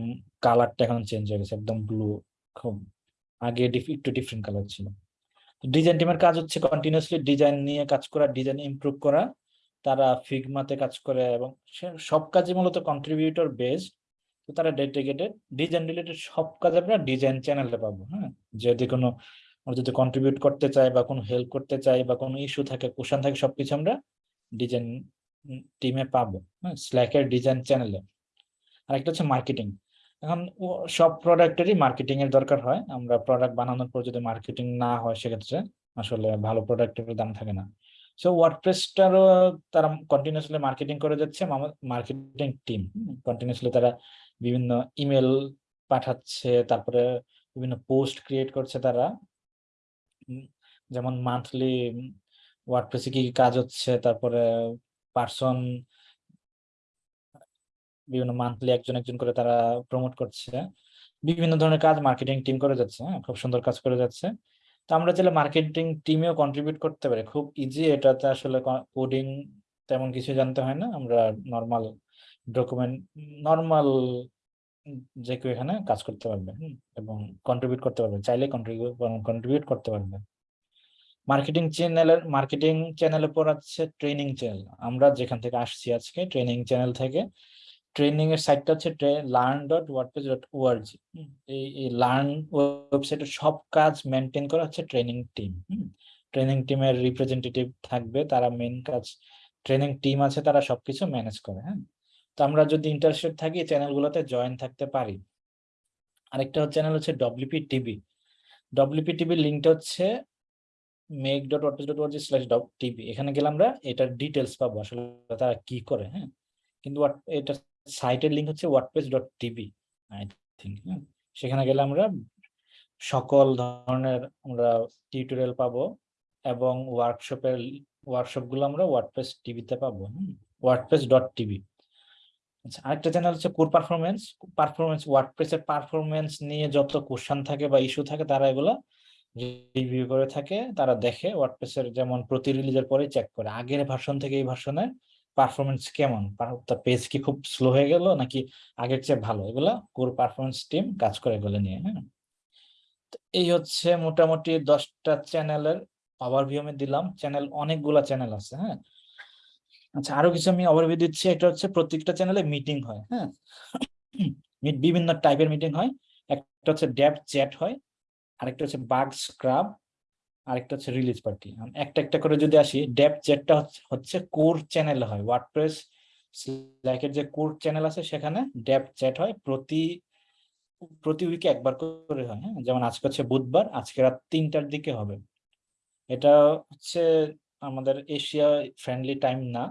কালারটা এখন চেঞ্জ হয়ে গেছে, একদম ব্লু খুব আগে একটু ডিফারেন্ট কালার ছিল। ডিজাইন টিমের কাজ হচ্ছে কন্টিনিউসলি ডিজাইন নিয়ে কাজ করা ডিজাইন ইমপ্রুভ করা, তারা ফিগমাতে কাজ করে এবং সব কাজে মূলত কন্ট্রিবিউটর বেসড তো তারা ডেডিকেটেড ডিজাইন রিলেটেড সব কাজ আমরা ডিজাইন চ্যানেলে পাবো হ্যাঁ? যদি কোনো আমরা যদি কন্ট্রিবিউট করতে চাই বা কোনো হেল্প করতে চাই বা কোনো ইস্যু থাকে কোশ্চেন থাকে, সবকিছু আমরা ডিজাইন টিমে পাবো হ্যাঁ স্ল্যাকের ডিজাইন চ্যানেলে আর একটা হচ্ছে মার্কেটিং এখন সব প্রোডাক্টেরই মার্কেটিং এর দরকার হয়। আমরা প্রোডাক্ট বানানোর পর যদি মার্কেটিং না হয়, সেক্ষেত্রে আসলে ভালো প্রোডাক্টের দাম থাকে না। সো ওয়ার্ডপ্রেসটারও তারা কন্টিনিউসলি মার্কেটিং করে যাচ্ছে মার্কেটিং টিম কন্টিনিউসলি তারা বিভিন্ন ইমেল পাঠাচ্ছে, তারপরে বিভিন্ন পোস্ট ক্রিয়েট করছে তারা। যেমন মান্থলি ওয়ার্ডপ্রেসে কি কাজ হচ্ছে, তারপরে পার্সন বিভিন্ন মান্থলি একজন একজন করে তারা প্রমোট করছে। বিভিন্ন ধরনের কাজ মার্কেটিং টিম করে যাচ্ছে হ্যাঁ খুব সুন্দর কাজ করে যাচ্ছে। তো আমরা চাইলে মার্কেটিং টিমেও কন্ট্রিবিউট করতে পারি। খুব ইজি এটাতে আসলে কোডিং তেমন কিছু জানতে হয় না। আমরা নর্মাল ডকুমেন্ট নর্মাল যে কেউ এখানে কাজ করতে পারবে এবং কন্ট্রিবিউট করতে পারবে, চাইলে কন্ট্রিবিউট করতে পারবে। মার্কেটিং চ্যানেলের মার্কেটিং চ্যানেলের পর আছে ট্রেনিং চ্যানেল আমরা যেখান থেকে আসছি আজকে ট্রেনিং চ্যানেল থেকে ট্রেনিং এর সাইটটা হচ্ছে learn dot WordPress dot ORG এই এই লার্ন ওয়েবসাইটের সব কাজ মেনটেন করা হচ্ছে ট্রেনিং টিম ট্রেনিং টিমের রিপ্রেজেন্টেটিভ থাকবে, তারা মেন কাজ ট্রেনিং টিম আছে, তারা সবকিছু ম্যানেজ করে হ্যাঁ। তো আমরা যদি ইন্টারেস্টেড থাকি চ্যানেলগুলোতে জয়েন থাকতে পারি। আরেকটা চ্যানেল হচ্ছে ডব্লিউপি টিভি ডব্লিউপি টিভির লিঙ্কটা হচ্ছে make dot WordPress dot ORG slash dot TV এখানে গেলে আমরা এটার ডিটেলস পাবো, আসলে তারা কি করে হ্যাঁ? কিন্তু এটা সাইটের লিঙ্ক হচ্ছে WordPress dot TV I think হ্যাঁ? সেখানে গেলে আমরা সকল ধরনের আমরা টিউটোরিয়াল পাবো এবং ওয়ার্কশপের ওয়ার্কশপগুলো আমরা ওয়ার্ডপ্রেস টিভিতে পাবো হ্যাঁ ওয়ার্ডপ্রেস ডট টিভি আচ্ছা আরেকটা চ্যানেল হচ্ছে কোর পারফরমেন্স পারফরমেন্স ওয়ার্ডপ্রেসের পারফরমেন্স নিয়ে যত কোশ্চেন থাকে বা ইস্যু থাকে, তারা এগুলো রিভিউ করে থাকে, তারা দেখে ওয়ার্ডপ্রেসের যেমন প্রতি রিলিজের পরে চেক করে। আগের ভার্সন থেকে এই ভার্সনে পারফরমেন্স কেমন? তার পেজ কি খুব স্লো হয়ে গেল নাকি আগের চেয়ে ভালো? এগুলা কোর পারফরমেন্স টিম কাজ করে এগুলো নিয়ে হ্যাঁ। এই হচ্ছে মোটামুটি দশটা চ্যানেলের ওভারভিউ আমি দিলাম। চ্যানেল অনেকগুলা চ্যানেল আছে হ্যাঁ। আচ্ছা আরও কিছু আমি ওভারভিউ দিচ্ছি। একটা হচ্ছে প্রত্যেকটা চ্যানেলে মিটিং হয় হ্যাঁ? <clears throat> বিভিন্ন টাইপের মিটিং হয়। একটা হচ্ছে ডেপ চ্যাট হয়, আরেকটা হচ্ছে বাগ স্ক্রাব আরেকটা হচ্ছে রিলিজ পার্টি একটা একটা করে যদি আসি ডেপ চ্যাটটা হচ্ছে কোর চ্যানেল হয়। ওয়ার্ডপ্রেস স্ল্যাকের যে কোর চ্যানেল আছে, সেখানে ডেপ চ্যাট হয় প্রতি প্রতি উইকে একবার করে হয় হ্যাঁ? যেমন আজকে হচ্ছে বুধবার, আজকে রাত তিনটার দিকে হবে। এটা হচ্ছে আমাদের এশিয়া ফ্রেন্ডলি টাইম না।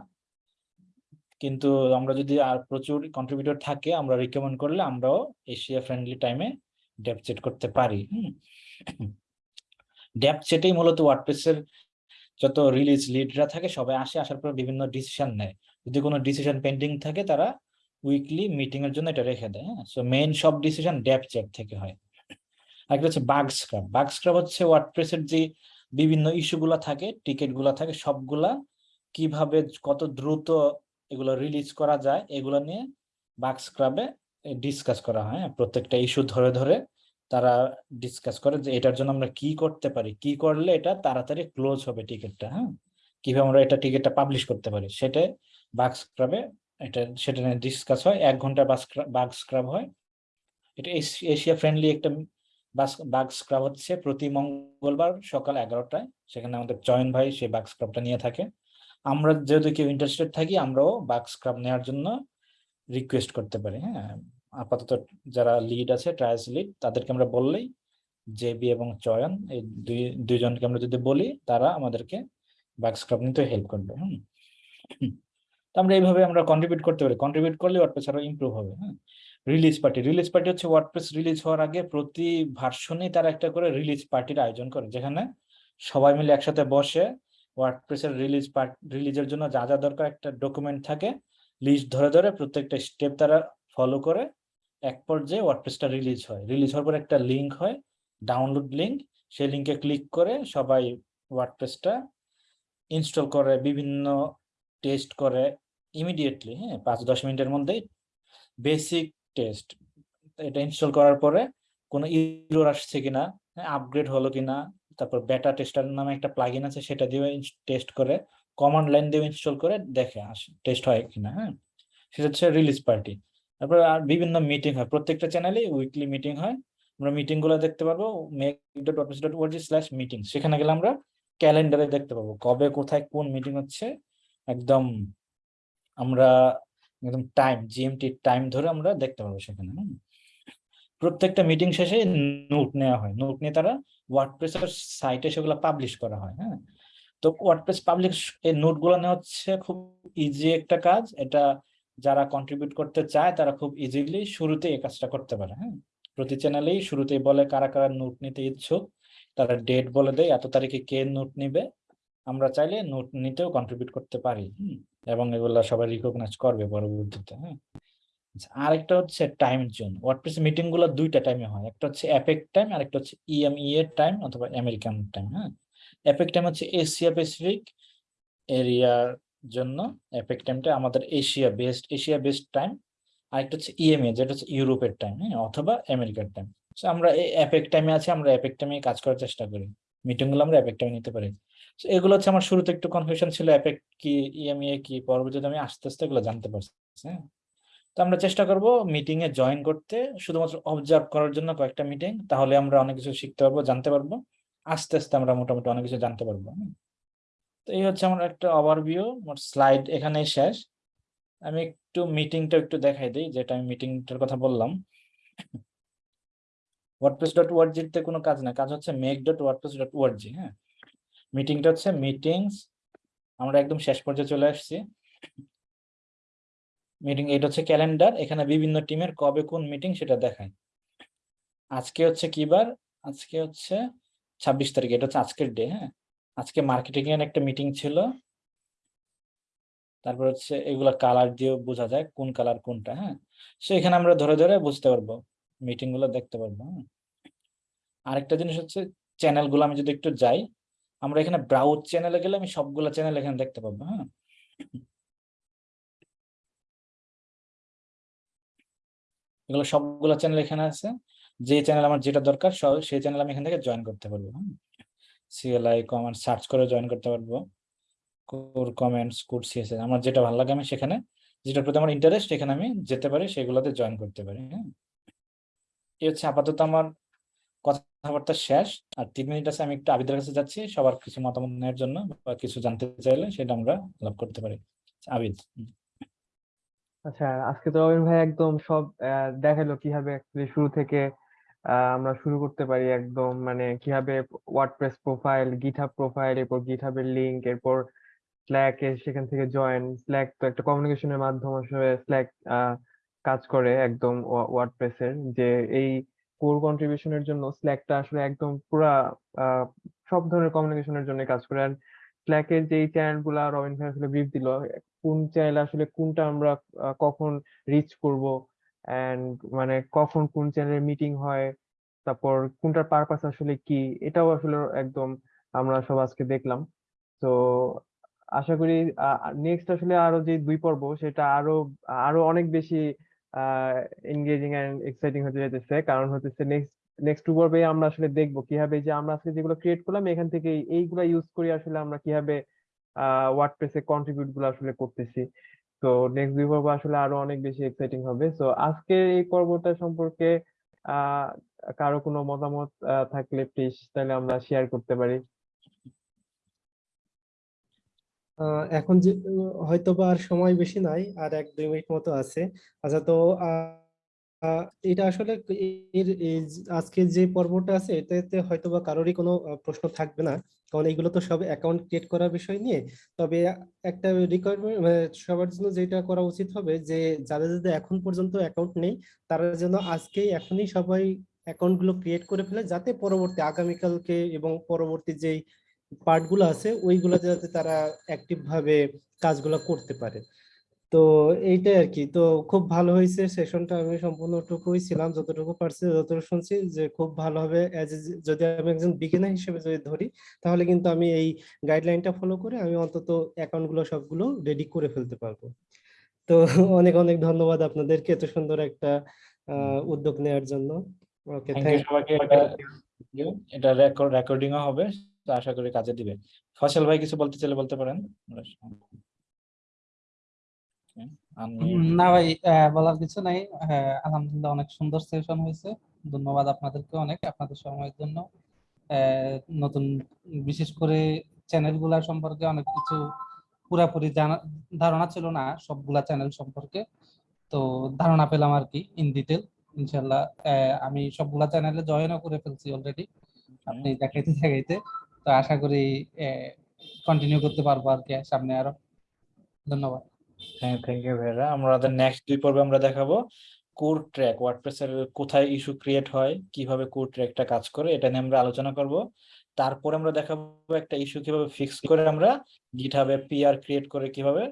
কিন্তু আমরা যদি আর প্রচুর কন্ট্রিবিউটর থাকে, আমরা রিকমেন্ড করলে আমরাও এশিয়া ফ্রেন্ডলি টাইমে ডেপ চেট করতে পারি ডেপ চেটেই মূলত ওয়ার্ডপ্রেসের যত রিলিজ লিডরা থাকে, সবাই আসে, আসার পর বিভিন্ন ডিসিশন নেয়। যদি কোনো ডিসিশন পেন্ডিং থাকে, তারা উইকলি মিটিং এর জন্য এটা রেখে দেয় হ্যাঁ। সো মেইন সব ডিসিশন ডেপ চেট থেকে হয়। আরেকটা হচ্ছে বাগ স্ক্রাব বাগ স্ক্রাব হচ্ছে ওয়ার্ডপ্রেসের যে বিভিন্ন ইস্যুগুলা থাকে টিকিটগুলা থাকে, সবগুলা কীভাবে কত দ্রুত এগুলো রিলিজ করা যায়, এগুলো নিয়ে বাগ স্ক্রাবে ডিসকাস করা হয়। হ্যাঁ? প্রত্যেকটা ইস্যু ধরে ধরে তারা ডিসকাস করে যে এটার জন্য আমরা কি করতে পারি, কি করলে এটা তাড়াতাড়ি ক্লোজ হবে টিকিটটা হ্যাঁ? কীভাবে আমরা এটা টিকিটটা পাবলিশ করতে পারি সেটা বাক্স ক্লাবে এটা, সেটা নিয়ে ডিসকাস হয়। এক ঘণ্টা বাগ স্ক্রাব হয়। এটা এশিয়া ফ্রেন্ডলি একটা বাগ স্ক্রাব হচ্ছে প্রতি মঙ্গলবার সকাল এগারোটায়। সেখানে আমাদের চয়ন ভাই সেই বাগ স্ক্রাবটা নিয়ে থাকে। আমরা যেহেতু কেউ ইন্টারেস্টেড থাকি, আমরাও বাগ স্ক্রাব নেওয়ার জন্য রিকোয়েস্ট করতে পারি হ্যাঁ। আপাতত যারা লিড আছে ট্রায়ালস লিড তাদেরকে আমরা বললেই জেবি এবং চয়ন এই দুই, দুইজনকে আমরা যদি বলি, তারা আমাদেরকে বাগ স্ক্রাব নিতে হেল্প করবে, হুম। তো আমরা এইভাবে আমরা কন্ট্রিবিউট করতে পারি। কন্ট্রিবিউট করলে ওয়ার্ডপ্রেস আরও ইমপ্রুভ হবে হ্যাঁ। রিলিজ পার্টি রিলিজ পার্টি হচ্ছে ওয়ার্ডপ্রেস রিলিজ হওয়ার আগে প্রতি ভার্সনে তারা একটা করে রিলিজ পার্টির আয়োজন করে, যেখানে সবাই মিলে একসাথে বসে ওয়ার্ডপ্রেসের রিলিজ পার্ট রিলিজের জন্য যা যা দরকার একটা ডকুমেন্ট থাকে লিস্ট ধরে ধরে প্রত্যেকটা স্টেপ তারা ফলো করে এক পর্যায়ে ওয়ার্ডপ্রেসটা রিলিজ হয়। রিলিজ হওয়ার পর একটা লিংক হয় ডাউনলোড লিংক সেই লিংকে ক্লিক করে সবাই ওয়ার্ডপ্রেসটা ইনস্টল করে, বিভিন্ন টেস্ট করে ইমিডিয়েটলি হ্যাঁ পাঁচ দশ মিনিটের মধ্যেই। বেসিক টেস্ট এটা ইনস্টল করার পরে কোনো ইরোর আসছে কিনা আপগ্রেড হলো কিনা, তারপর বেটা টেস্টার নামে একটা প্লাগইন আছে, সেটা দিয়ে টেস্ট করে কমান্ড লাইন দিয়ে ইনস্টল করে দেখে আসে টেস্ট হয় কিনা হ্যাঁ? সেটা হচ্ছে রিলিজ পার্টি তারপর আর বিভিন্ন মিটিং হয়, প্রত্যেকটা চ্যানেলে উইকলি মিটিং হয়। আমরা মিটিংগুলো দেখতে পারব মেক স্ল্যাশ মিটিং সেখানে গেলে আমরা ক্যালেন্ডারে দেখতে পাবো, কবে, কোথায়, কোন মিটিং হচ্ছে, একদম আমরা একদম টাইম জিএমটি টাইম ধরে আমরা দেখতে পাবো সেখানে হুম। প্রত্যেকটা মিটিং শেষে নোট নেওয়া হয়। নোট নিয়ে তারা ওয়ার্ডপ্রেসের সাইটে সেগুলো পাবলিশ করা হয় হ্যাঁ। তো ওয়ার্ডপ্রেস পাবলিশ এই নোটগুলো নেওয়া হচ্ছে খুব ইজি একটা কাজ। এটা যারা কন্ট্রিবিউট করতে চায় তারা খুব ইজিলি শুরুতে এই কাজটা করতে পারে হ্যাঁ। প্রতি চ্যানেলেই শুরুতেই বলে কারা কারা নোট নিতে ইচ্ছুক তারা ডেট বলে দেয় এত তারিখে কে নোট নিবে। আমরা চাইলে নোট নিতেও কন্ট্রিবিউট করতে পারি হুম, এবং এগুলা সবাই রিকগনাইজ করবে পরবর্তীতে হ্যাঁ? আচ্ছা, আরেকটা হচ্ছে টাইম জোন ওয়ার্ডপ্রেস মিটিংগুলো দুইটা টাইমে হয়। একটা হচ্ছে অ্যাপেক টাইম আর একটা হচ্ছে ইএমই এর টাইম অথবা আমেরিকান টাইম হ্যাঁ? অ্যাপেক টাইম হচ্ছে এশিয়া প্যাসিফিক এরিয়ার জন্য অ্যাপেক টাইমটা আমাদের Asia best Asia best time আরেকটা হচ্ছে ইএমএ যেটা হচ্ছে ইউরোপের টাইম হ্যাঁ? অথবা আমেরিকার টাইম আমরা এই অ্যাপেক টাইমে আছি আমরা অ্যাপেক টাইমে কাজ করার চেষ্টা করি। মিটিংগুলো আমরা অ্যাপেক টাইমে নিতে পারি। এগুলো হচ্ছে আমার শুরুতে একটু কনফিউশন ছিল অ্যাপেক কি ইএমএ কি পরবর্তীতে আমি আস্তে আস্তে এগুলো জানতে পারছি হ্যাঁ? তো আমরা চেষ্টা করব মিটিং এ জয়েন করতে, শুধুমাত্র অবজার্ভ করার জন্য কয়েকটা মিটিং তাহলে আমরা অনেক কিছু শিখতে পারব, জানতে পারব, আস্তে আস্তে আমরা মোটামুটি অনেক কিছু জানতে পারব। তো এই হচ্ছে আমার একটা ওভারভিউ আমার স্লাইড এখানেই শেষ। আমি একটু মিটিংটা একটু দেখাই দিই, যেটা আমি মিটিংটার কথা বললাম। ওয়ার্ডপ্রেস ডট ওয়ার্জিতে কোনো কাজ না কাজ হচ্ছে make dot WordPress dot ORG হ্যাঁ? মিটিংটা হচ্ছে মিটিংস আমরা একদম শেষ পর্যায়ে চলে আসছি। মিটিং এটা হচ্ছে ক্যালেন্ডার এখানে বিভিন্ন টিমের কবে কোন মিটিং সেটা দেখায়। আজকে হচ্ছে কি বার? আজকে হচ্ছে ছাব্বিশ তারিখ, এটা হচ্ছে আজকের ডে হ্যাঁ? আজকে মার্কেটিং এর একটা মিটিং ছিল। তারপর হচ্ছে এগুলা কালার দিয়ে বোঝা যায় কোন কালার কোনটা হ্যাঁ? সো এখানে আমরা ধরে ধরে বুঝতে পারব মিটিংগুলো দেখতে পারব হ্যাঁ? আরেকটা জিনিস হচ্ছে চ্যানেলগুলো আমি যদি একটু যাই আমরা এখানে ব্রাউজ চ্যানেলে গেলে আমি সবগুলা চ্যানেল এখানে দেখতে পাবো হ্যাঁ? এগুলো সবগুলো চ্যানেল এখানে আছে। যে চ্যানেল আমার যেটা দরকার সেই চ্যানেল আমি এখান থেকে জয়েন করতে পারব হ্যাঁ? সিএলআই কমেন্ট সার্চ করে জয়েন করতে পারব। কোর কমেন্টস কোর সিএসএস আমার যেটা ভালো লাগে আমি সেখানে, যেটার প্রতি আমার ইন্টারেস্ট এখানে আমি যেতে পারি, সেগুলোতে জয়েন করতে পারি হ্যাঁ? এই হচ্ছে আপাতত আমার কথাবার্তা শেষ। আর তিন মিনিট আছে, আমি একটু আবিদের কাছে যাচ্ছি। সবার কিছু মতামত নেওয়ার জন্য বা কিছু জানতে চাইলে সেটা আমরা লাভ করতে পারি। আবিদ। আচ্ছা আজকে তো রবিন ভাই একদম সব দেখাল কীভাবে শুরু থেকে আমরা শুরু করতে পারি একদম। মানে কীভাবে ওয়ার্ডপ্রেস প্রোফাইল গিটহাব প্রোফাইল এরপর গিটহাবের লিংক এরপর স্ল্যাক সেখান থেকে জয়েন স্ল্যাক তো একটা কমিউনিকেশনের মাধ্যম আসলে স্ল্যাক কাজ করে একদম ওয়ার্ডপ্রেস এর। যে এই কোর কন্ট্রিবিউশনের জন্য স্ল্যাকটা আসলে একদম পুরা সব ধরনের কমিউনিকেশনের জন্য কাজ করে। আর স্ল্যাকের যেই চ্যানেলগুলা রবিন ভাই আসলে ব্রিফ দিল, কোন চ্যানেল আসলে কোনটা আমরা কখন রিচ করব এন্ড মানে কখন কোন চ্যানেলের মিটিং হয়, তারপর কোনটার পারপাস আসলে কি, এটাও আসলে একদম আমরা সব আজকে দেখলাম। তো আশা করি নেক্সট আসলে আরও যে দুই পর্ব, সেটা আরও আরও অনেক বেশি এনগেজিং এন্ড এক্সাইটিং হতে যেতেছে কারণ হচ্ছে নেক্সট নেক্সট টু পর্বে আমরা আসলে দেখব কীভাবে যে আমরা আজকে যেগুলো ক্রিয়েট করলাম, এখান থেকে এইগুলা ইউজ করে আসলে আমরা কীভাবে ওয়ার্ডপ্রেসে কন্ট্রিবিউটগুলো আসলে করতেছি। তো নেক্সট দুই পর্ব আসলে আরও অনেক বেশি এক্সাইটিং হবে। তো আজকের এই পর্বটা সম্পর্কে কারও কোনো মতামত থাকলে প্লিজ তাহলে আমরা শেয়ার করতে পারি। এখন যে হয়তো বা আর সময় বেশি নাই, আর এক, দুই মিনিট মতো আছে। আচ্ছা তো এটা আসলে এর আজকে যে পর্বটা আছে, এটাতে হয়তো বা কারোরই কোনো প্রশ্ন থাকবে না। কারণ এগুলো তো সব অ্যাকাউন্ট ক্রিয়েট করার বিষয় নিয়ে। তবে একটা রিকোয়ারমেন্ট মানে সবার জন্য যেটা করা উচিত হবে যে যাদের যাদের এখন পর্যন্ত অ্যাকাউন্ট নেই, তারা যেন আজকেই এখনই সবাই অ্যাকাউন্টগুলো ক্রিয়েট করে ফেলে, যাতে পরবর্তী আগামীকালকে এবং পরবর্তী যেই পার্টগুলো আছে ওইগুলো যাতে তারা অ্যাক্টিভ ভাবে কাজগুলো করতে পারে। তো এইটাই আর কি। তো খুব ভালো হয়েছে সেশনটা আমি সম্পূর্ণটুকুই ছিলাম যতটুকু পারছি যতটুকু শুনছি যে খুব ভালো হবে। A- যদি আমি একজন বিগিনার হিসেবে যদি ধরি তাহলে কিন্তু আমি এই গাইডলাইনটা ফলো করে আমি অন্তত অ্যাকাউন্টগুলো সবগুলো রেডি করে ফেলতে পারব। তো অনেক অনেক ধন্যবাদ আপনাদেরকে এত সুন্দর একটা উদ্যোগ নেওয়ার জন্য। ওকে থ্যাংক ইউ সবাইকে। এটা এটা রেকর্ড রেকর্ডিংও হবে। তো আশা করি কাজে দিবে। ফসল ভাই কিছু বলতে চাইলে বলতে পারেন? না ভাই বলার কিছু নাই। আলহামদুলিল্লাহ অনেক সুন্দর সেশন হয়েছে। ধন্যবাদ আপনাদেরকে অনেক আপনাদের সময়ের জন্য। নতুন বিশেষ করে চ্যানেলগুলা সম্পর্কে অনেক কিছু পুরাপুরি জানা ধারণা ছিল না সবগুলা চ্যানেল সম্পর্কে। তো ধারণা পেলাম আর কি ইন ডিটেল ইনশাল্লাহ আমি সবগুলা চ্যানেলে জয়েনও করে ফেলছি অলরেডি আপনি দেখাইতে দেখাইতে। তো আশা করি কন্টিনিউ করতে পারব আর কি সামনে আরও। ধন্যবাদ। থ্যাংক থ্যাংক ইউ ভাইরা আমাদের নেক্সট দুই পর্বে আমরা দেখাবো। কোর ট্র্যাক ওয়ার্ডপ্রেসের কোথায় ইস্যু ক্রিয়েট হয়, কীভাবে কোর ট্র্যাকটা কাজ করে, এটা নিয়ে আমরা আলোচনা করব। তারপরে আমরা দেখাবো একটা ইস্যু কীভাবে ফিক্স করে আমরা গিটহাবে পিআর ক্রিয়েট করে কীভাবে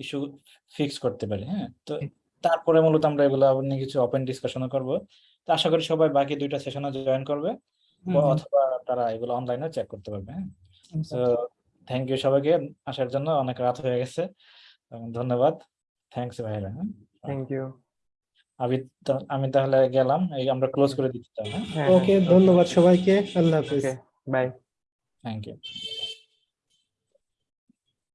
ইস্যু ফিক্স করতে পারি হ্যাঁ? তো তারপরে মূলত আমরা এগুলো নিয়ে কিছু ওপেন ডিসকাশনও করব। তো আশা করি সবাই বাকি দুইটা সেশনে জয়েন করবে। অথবা তারা এগুলো অনলাইনে চেক করতে পারবে হ্যাঁ? তো থ্যাংক ইউ সবাইকে আসার জন্য। অনেক রাত হয়ে গেছে ধন্যবাদ। থ্যাংকস ভাইরা হ্যাঁ? থ্যাংক ইউ আমি আমি তাহলে গেলাম এই আমরা ক্লোজ করে দিচ্ছি হ্যাঁ? হ্যাঁ ওকে ধন্যবাদ সবাইকে আল্লাহ হাফেজ। Bye thank you